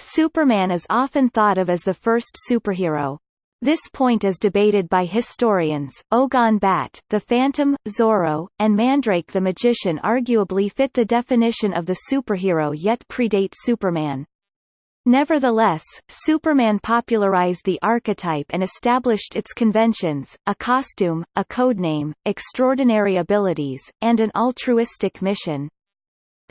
Superman is often thought of as the first superhero. This point is debated by historians. Ogon Bat, the Phantom, Zorro, and Mandrake the Magician arguably fit the definition of the superhero yet predate Superman. Nevertheless, Superman popularized the archetype and established its conventions, a costume, a codename, extraordinary abilities, and an altruistic mission.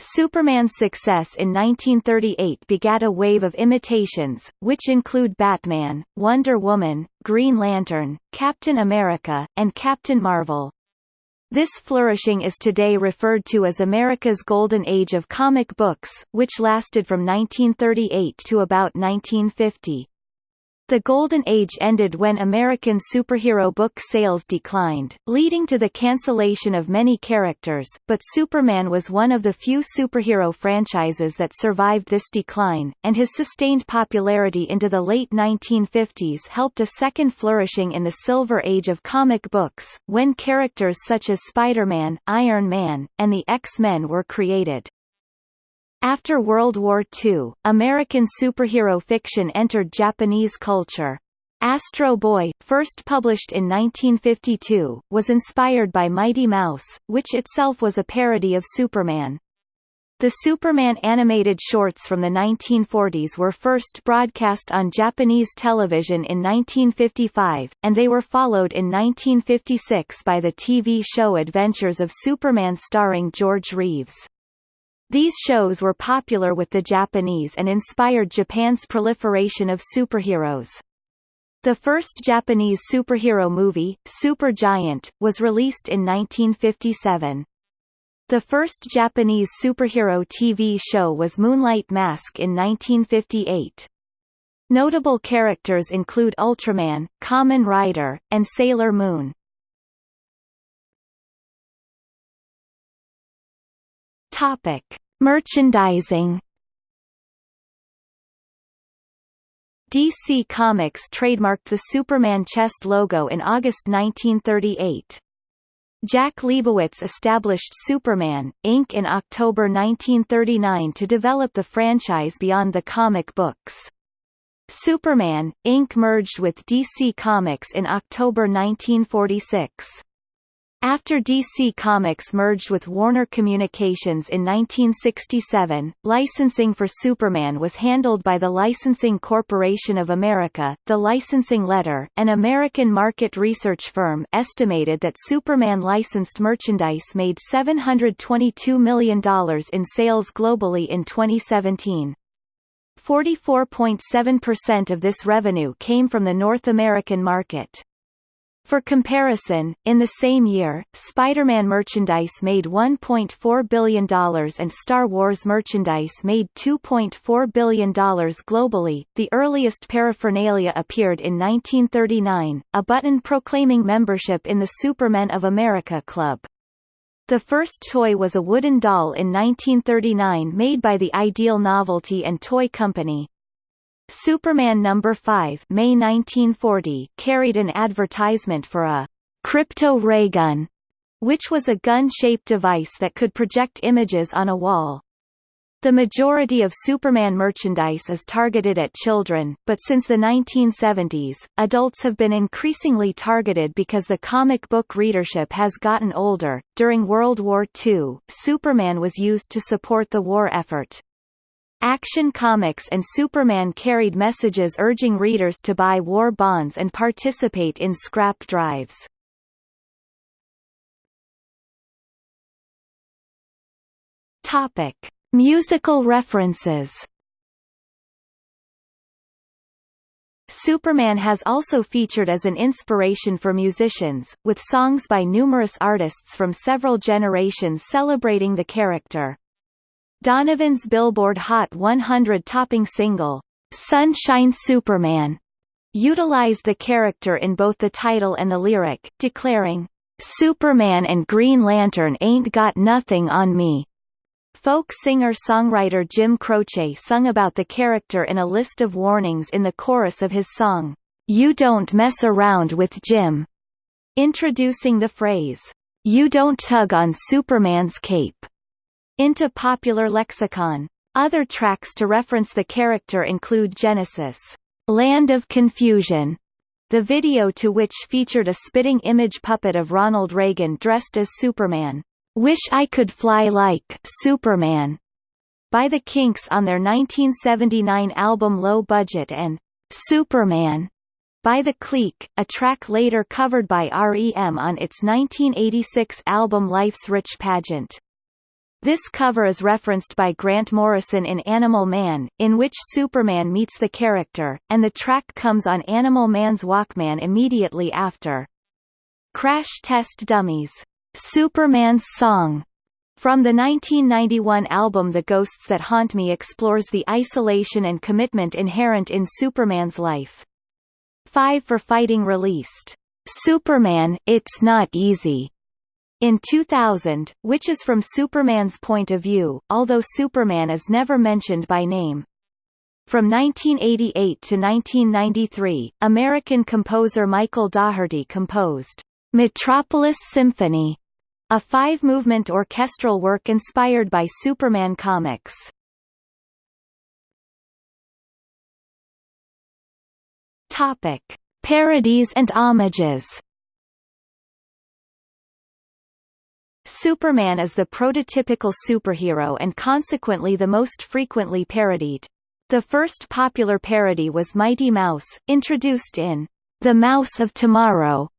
Superman's success in 1938 begat a wave of imitations, which include Batman, Wonder Woman, Green Lantern, Captain America, and Captain Marvel. This flourishing is today referred to as America's Golden Age of comic books, which lasted from 1938 to about 1950. The Golden Age ended when American superhero book sales declined, leading to the cancellation of many characters, but Superman was one of the few superhero franchises that survived this decline, and his sustained popularity into the late 1950s helped a second flourishing in the Silver Age of comic books, when characters such as Spider-Man, Iron Man, and the X-Men were created. After World War II, American superhero fiction entered Japanese culture. Astro Boy, first published in 1952, was inspired by Mighty Mouse, which itself was a parody of Superman. The Superman animated shorts from the 1940s were first broadcast on Japanese television in 1955, and they were followed in 1956 by the TV show Adventures of Superman starring George Reeves. These shows were popular with the Japanese and inspired Japan's proliferation of superheroes. The first Japanese superhero movie, Super Giant, was released in 1957. The first Japanese superhero TV show was Moonlight Mask in 1958. Notable characters include Ultraman, Kamen Rider, and Sailor Moon. Topic: Merchandising. DC Comics trademarked the Superman chest logo in August 1938. Jack Liebowitz established Superman, Inc. in October 1939 to develop the franchise beyond the comic books. Superman, Inc. merged with DC Comics in October 1946. After DC Comics merged with Warner Communications in 1967, licensing for Superman was handled by the Licensing Corporation of America. The Licensing Letter, an American market research firm, estimated that Superman licensed merchandise made $722 million in sales globally in 2017. 44.7% of this revenue came from the North American market. For comparison, in the same year, Spider-Man merchandise made $1.4 billion and Star Wars merchandise made $2.4 billion globally. The earliest paraphernalia appeared in 1939, a button proclaiming membership in the Supermen of America Club. The first toy was a wooden doll in 1939 made by the Ideal Novelty and Toy Company. Superman No. 5 May 1940 carried an advertisement for a Krypto ray gun, which was a gun-shaped device that could project images on a wall. The majority of Superman merchandise is targeted at children, but since the 1970s, adults have been increasingly targeted because the comic book readership has gotten older. During World War II, Superman was used to support the war effort. Action Comics and Superman carried messages urging readers to buy war bonds and participate in scrap drives. Topic: Musical references. Superman has also featured as an inspiration for musicians, with songs by numerous artists from several generations celebrating the character. Donovan's Billboard Hot 100 topping single, Sunshine Superman, utilized the character in both the title and the lyric, declaring, Superman and Green Lantern ain't got nothing on me. Folk singer-songwriter Jim Croce sung about the character in a list of warnings in the chorus of his song, You Don't Mess Around with Jim, introducing the phrase, You don't tug on Superman's cape into popular lexicon. Other tracks to reference the character include Genesis, Land of Confusion, the video to which featured a spitting image puppet of Ronald Reagan dressed as Superman, Wish I Could Fly Like Superman, by the Kinks on their 1979 album Low Budget and Superman by The Clique, a track later covered by REM on its 1986 album Life's Rich Pageant. This cover is referenced by Grant Morrison in Animal Man, in which Superman meets the character, and the track comes on Animal Man's Walkman immediately after. Crash Test Dummies, Superman's Song, from the 1991 album The Ghosts That Haunt Me explores the isolation and commitment inherent in Superman's life. 5 for fighting released Superman, It's Not Easy in 2000, which is from Superman's point of view, although Superman is never mentioned by name. From 1988 to 1993, American composer Michael Daugherty composed Metropolis Symphony, a five-movement orchestral work inspired by Superman comics. Topic: Parodies and homages. Superman is the prototypical superhero and consequently the most frequently parodied. The first popular parody was Mighty Mouse, introduced in The Mouse of Tomorrow,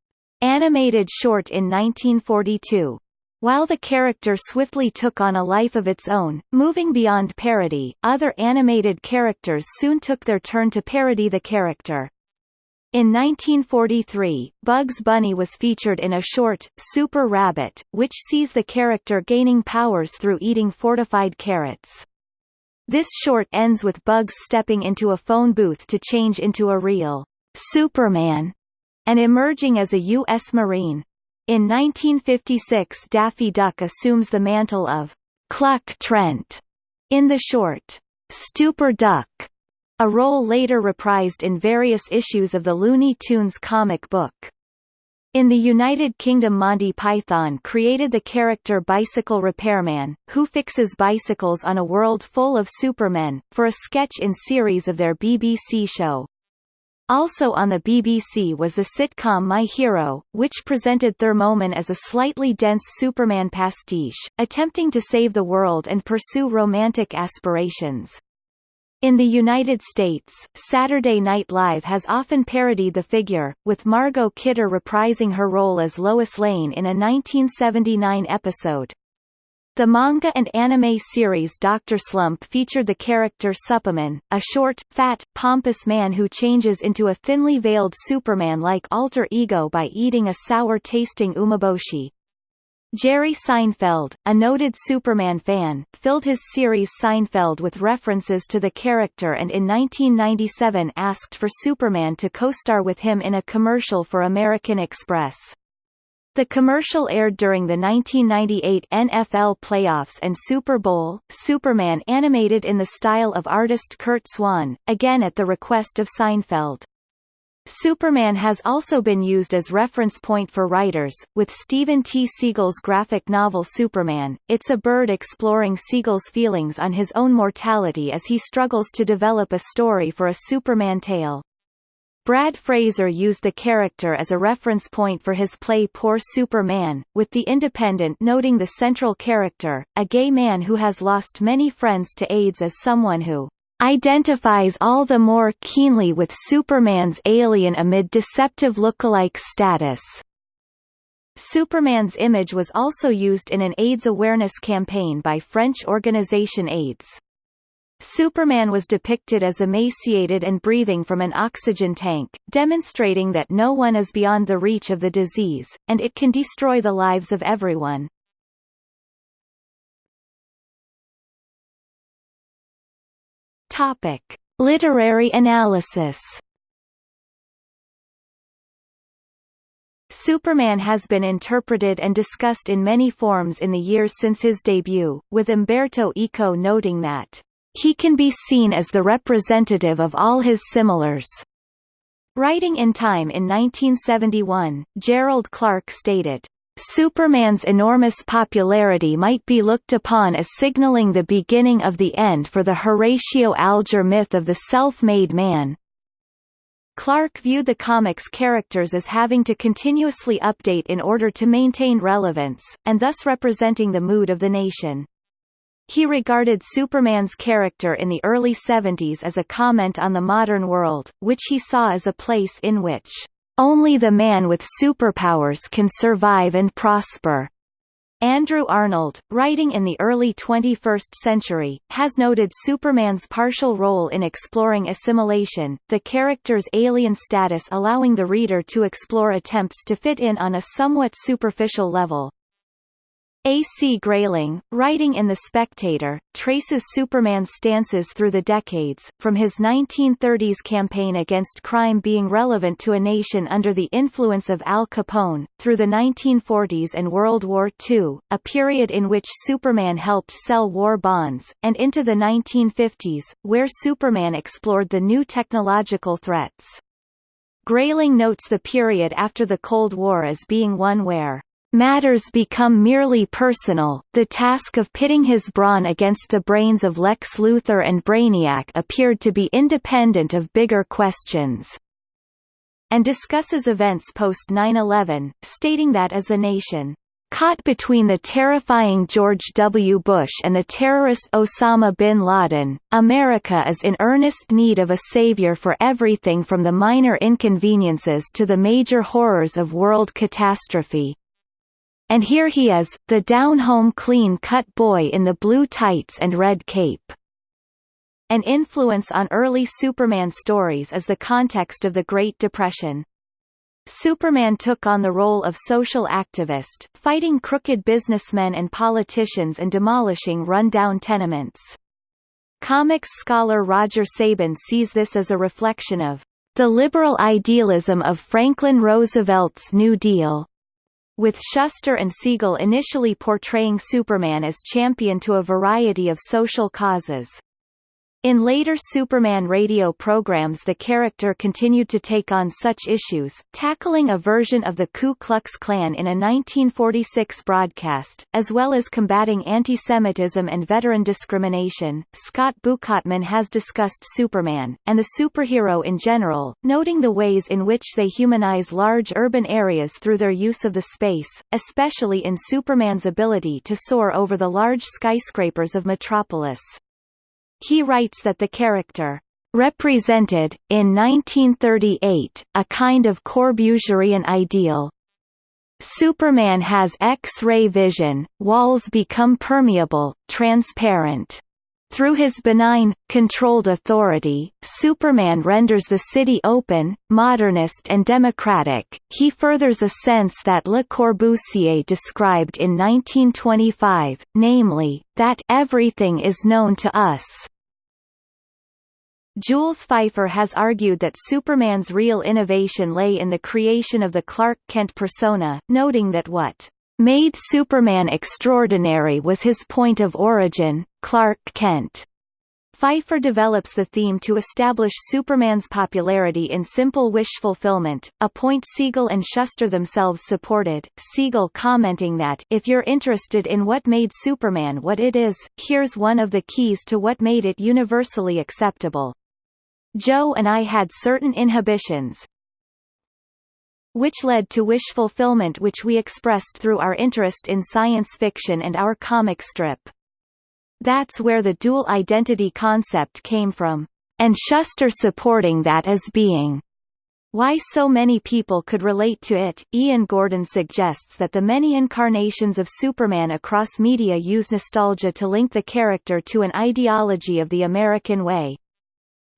animated short in 1942. While the character swiftly took on a life of its own, moving beyond parody, other animated characters soon took their turn to parody the character. In 1943, Bugs Bunny was featured in a short, Super Rabbit, which sees the character gaining powers through eating fortified carrots. This short ends with Bugs stepping into a phone booth to change into a real Superman and emerging as a U.S. Marine. In 1956 Daffy Duck assumes the mantle of Cluck Trent in the short Stupor Duck, a role later reprised in various issues of the Looney Tunes comic book. In the United Kingdom Monty Python created the character Bicycle Repairman, who fixes bicycles on a world full of supermen, for a sketch in series of their BBC show. Also on the BBC was the sitcom My Hero, which presented Thermoman as a slightly dense Superman pastiche, attempting to save the world and pursue romantic aspirations. In the United States, Saturday Night Live has often parodied the figure, with Margot Kidder reprising her role as Lois Lane in a 1979 episode. The manga and anime series Dr. Slump featured the character Superman, a short, fat, pompous man who changes into a thinly veiled Superman-like alter ego by eating a sour-tasting umeboshi. Jerry Seinfeld, a noted Superman fan, filled his series Seinfeld with references to the character and in 1997 asked for Superman to co-star with him in a commercial for American Express. The commercial aired during the 1998 NFL playoffs and Super Bowl. Superman animated in the style of artist Curt Swan, again at the request of Seinfeld. Superman has also been used as reference point for writers, with Steven T. Seagle's graphic novel Superman. It's a bird exploring Seagle's feelings on his own mortality as he struggles to develop a story for a Superman tale. Brad Fraser used the character as a reference point for his play Poor Superman, with The Independent noting the central character, a gay man who has lost many friends to AIDS as someone who identifies all the more keenly with Superman's alien amid deceptive lookalike status. Superman's image was also used in an AIDS awareness campaign by French organization AIDS. Superman was depicted as emaciated and breathing from an oxygen tank, demonstrating that no one is beyond the reach of the disease, and it can destroy the lives of everyone. Topic: Literary analysis. Superman has been interpreted and discussed in many forms in the years since his debut, with Umberto Eco noting that he can be seen as the representative of all his similars. Writing in Time in 1971, Gerald Clarke stated, Superman's enormous popularity might be looked upon as signaling the beginning of the end for the Horatio Alger myth of the self-made man. Clarke viewed the comic's characters as having to continuously update in order to maintain relevance, and thus representing the mood of the nation. He regarded Superman's character in the early 70s as a comment on the modern world, which he saw as a place in which only the man with superpowers can survive and prosper. Andrew Arnold, writing in the early 21st century, has noted Superman's partial role in exploring assimilation, the character's alien status allowing the reader to explore attempts to fit in on a somewhat superficial level. A. C. Grayling, writing in The Spectator, traces Superman's stances through the decades, from his 1930s campaign against crime being relevant to a nation under the influence of Al Capone, through the 1940s and World War II, a period in which Superman helped sell war bonds, and into the 1950s, where Superman explored the new technological threats. Grayling notes the period after the Cold War as being one where Matters become merely personal, the task of pitting his brawn against the brains of Lex Luthor and Brainiac appeared to be independent of bigger questions. And discusses events post 9-11, stating that as a nation, Caught between the terrifying George W. Bush and the terrorist Osama bin Laden, America is in earnest need of a savior for everything from the minor inconveniences to the major horrors of world catastrophe. And here he is, the down-home clean-cut boy in the blue tights and red cape. An influence on early Superman stories is the context of the Great Depression. Superman took on the role of social activist, fighting crooked businessmen and politicians and demolishing run-down tenements. Comics scholar Roger Sabin sees this as a reflection of the liberal idealism of Franklin Roosevelt's New Deal, with Shuster and Siegel initially portraying Superman as champion to a variety of social causes. In later Superman radio programs the character continued to take on such issues, tackling a version of the Ku Klux Klan in a 1946 broadcast, as well as combating anti-Semitism and veteran discrimination. Scott Bukatman has discussed Superman, and the superhero in general, noting the ways in which they humanize large urban areas through their use of the space, especially in Superman's ability to soar over the large skyscrapers of Metropolis. He writes that the character represented, in 1938, a kind of Corbusierian ideal. Superman has X-ray vision, walls become permeable, transparent. Through his benign, controlled authority, Superman renders the city open, modernist and democratic. He furthers a sense that Le Corbusier described in 1925, namely, that everything is known to us. Jules Feiffer has argued that Superman's real innovation lay in the creation of the Clark Kent persona, noting that what made Superman extraordinary was his point of origin, Clark Kent. Feiffer develops the theme to establish Superman's popularity in simple wish fulfillment, a point Siegel and Shuster themselves supported, Siegel commenting that, if you're interested in what made Superman what it is, here's one of the keys to what made it universally acceptable. Joe and I had certain inhibitions, which led to wish fulfillment which we expressed through our interest in science fiction and our comic strip. That's where the dual identity concept came from, and Shuster supporting that as being why so many people could relate to it. Ian Gordon suggests that the many incarnations of Superman across media use nostalgia to link the character to an ideology of the American way.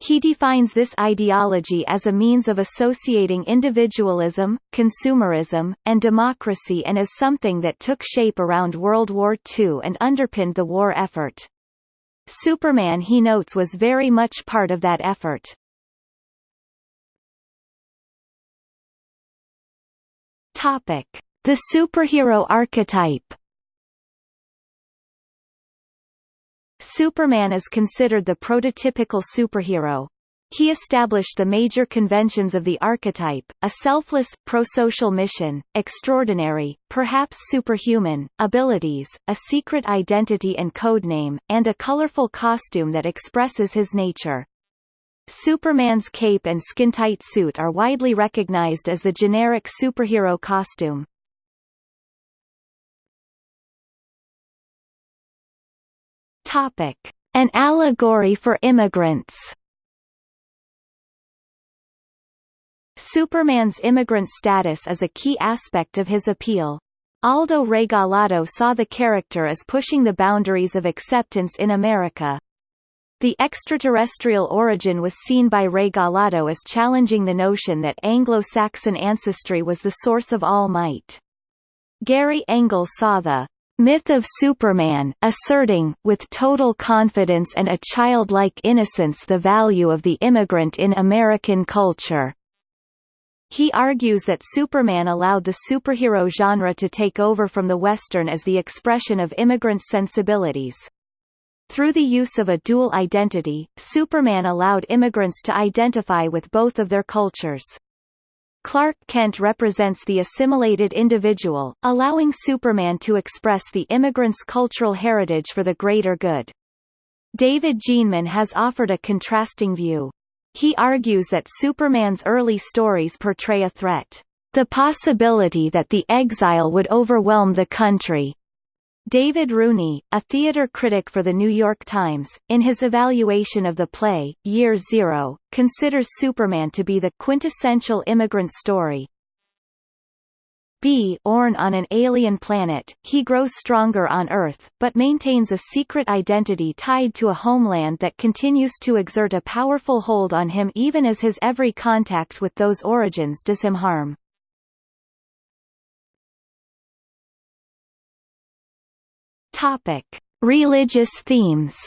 He defines this ideology as a means of associating individualism, consumerism, and democracy and as something that took shape around World War II and underpinned the war effort. Superman he notes was very much part of that effort. Topic: The superhero archetype. Superman is considered the prototypical superhero. He established the major conventions of the archetype, a selfless, prosocial mission, extraordinary, perhaps superhuman, abilities, a secret identity and codename, and a colorful costume that expresses his nature. Superman's cape and skin-tight suit are widely recognized as the generic superhero costume. Topic: An allegory for immigrants. Superman's immigrant status is a key aspect of his appeal. Aldo Regalado saw the character as pushing the boundaries of acceptance in America. The extraterrestrial origin was seen by Regalado as challenging the notion that Anglo-Saxon ancestry was the source of all might. Gary Engle saw the myth of Superman, asserting, with total confidence and a childlike innocence the value of the immigrant in American culture. He argues that Superman allowed the superhero genre to take over from the Western as the expression of immigrant sensibilities. Through the use of a dual identity, Superman allowed immigrants to identify with both of their cultures. Clark Kent represents the assimilated individual, allowing Superman to express the immigrant's cultural heritage for the greater good. David Jenemann has offered a contrasting view. He argues that Superman's early stories portray a threat, the possibility that the exile would overwhelm the country, David Rooney, a theater critic for The New York Times, in his evaluation of the play, Year Zero, considers Superman to be the quintessential immigrant story. B. Born on an alien planet, he grows stronger on Earth, but maintains a secret identity tied to a homeland that continues to exert a powerful hold on him even as his every contact with those origins does him harm. Topic: Religious themes.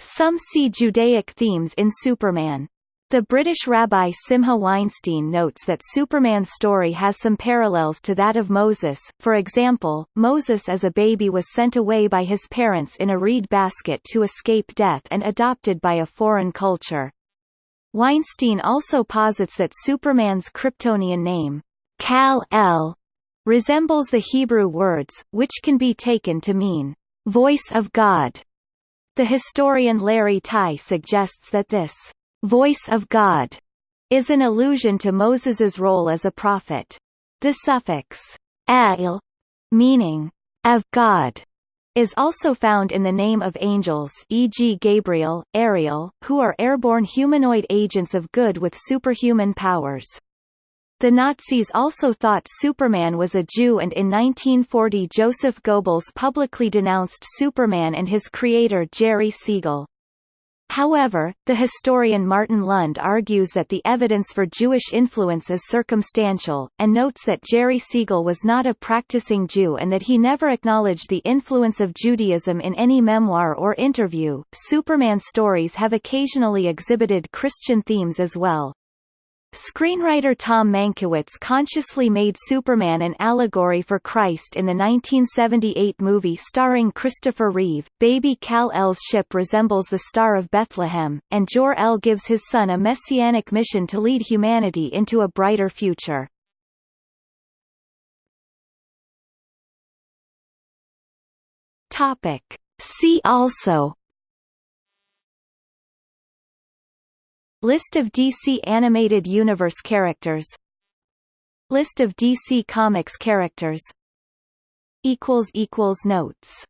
Some see Judaic themes in Superman. The British rabbi Simcha Weinstein notes that Superman's story has some parallels to that of Moses, for example, Moses as a baby was sent away by his parents in a reed basket to escape death and adopted by a foreign culture. Weinstein also posits that Superman's Kryptonian name, Kal-El, resembles the Hebrew words, which can be taken to mean, voice of God. The historian Larry Tye suggests that this voice of God is an allusion to Moses's role as a prophet. The suffix el, meaning of God, is also found in the name of angels e.g. Gabriel, Ariel, who are airborne humanoid agents of good with superhuman powers. The Nazis also thought Superman was a Jew and in 1940 Joseph Goebbels publicly denounced Superman and his creator Jerry Siegel. However, the historian Martin Lund argues that the evidence for Jewish influence is circumstantial, and notes that Jerry Siegel was not a practicing Jew and that he never acknowledged the influence of Judaism in any memoir or interview. Superman stories have occasionally exhibited Christian themes as well. Screenwriter Tom Mankiewicz consciously made Superman an allegory for Christ in the 1978 movie starring Christopher Reeve. Baby Kal-El's ship resembles the Star of Bethlehem, and Jor-El gives his son a messianic mission to lead humanity into a brighter future. Topic. See also List of DC Animated Universe characters. List of DC Comics characters. Notes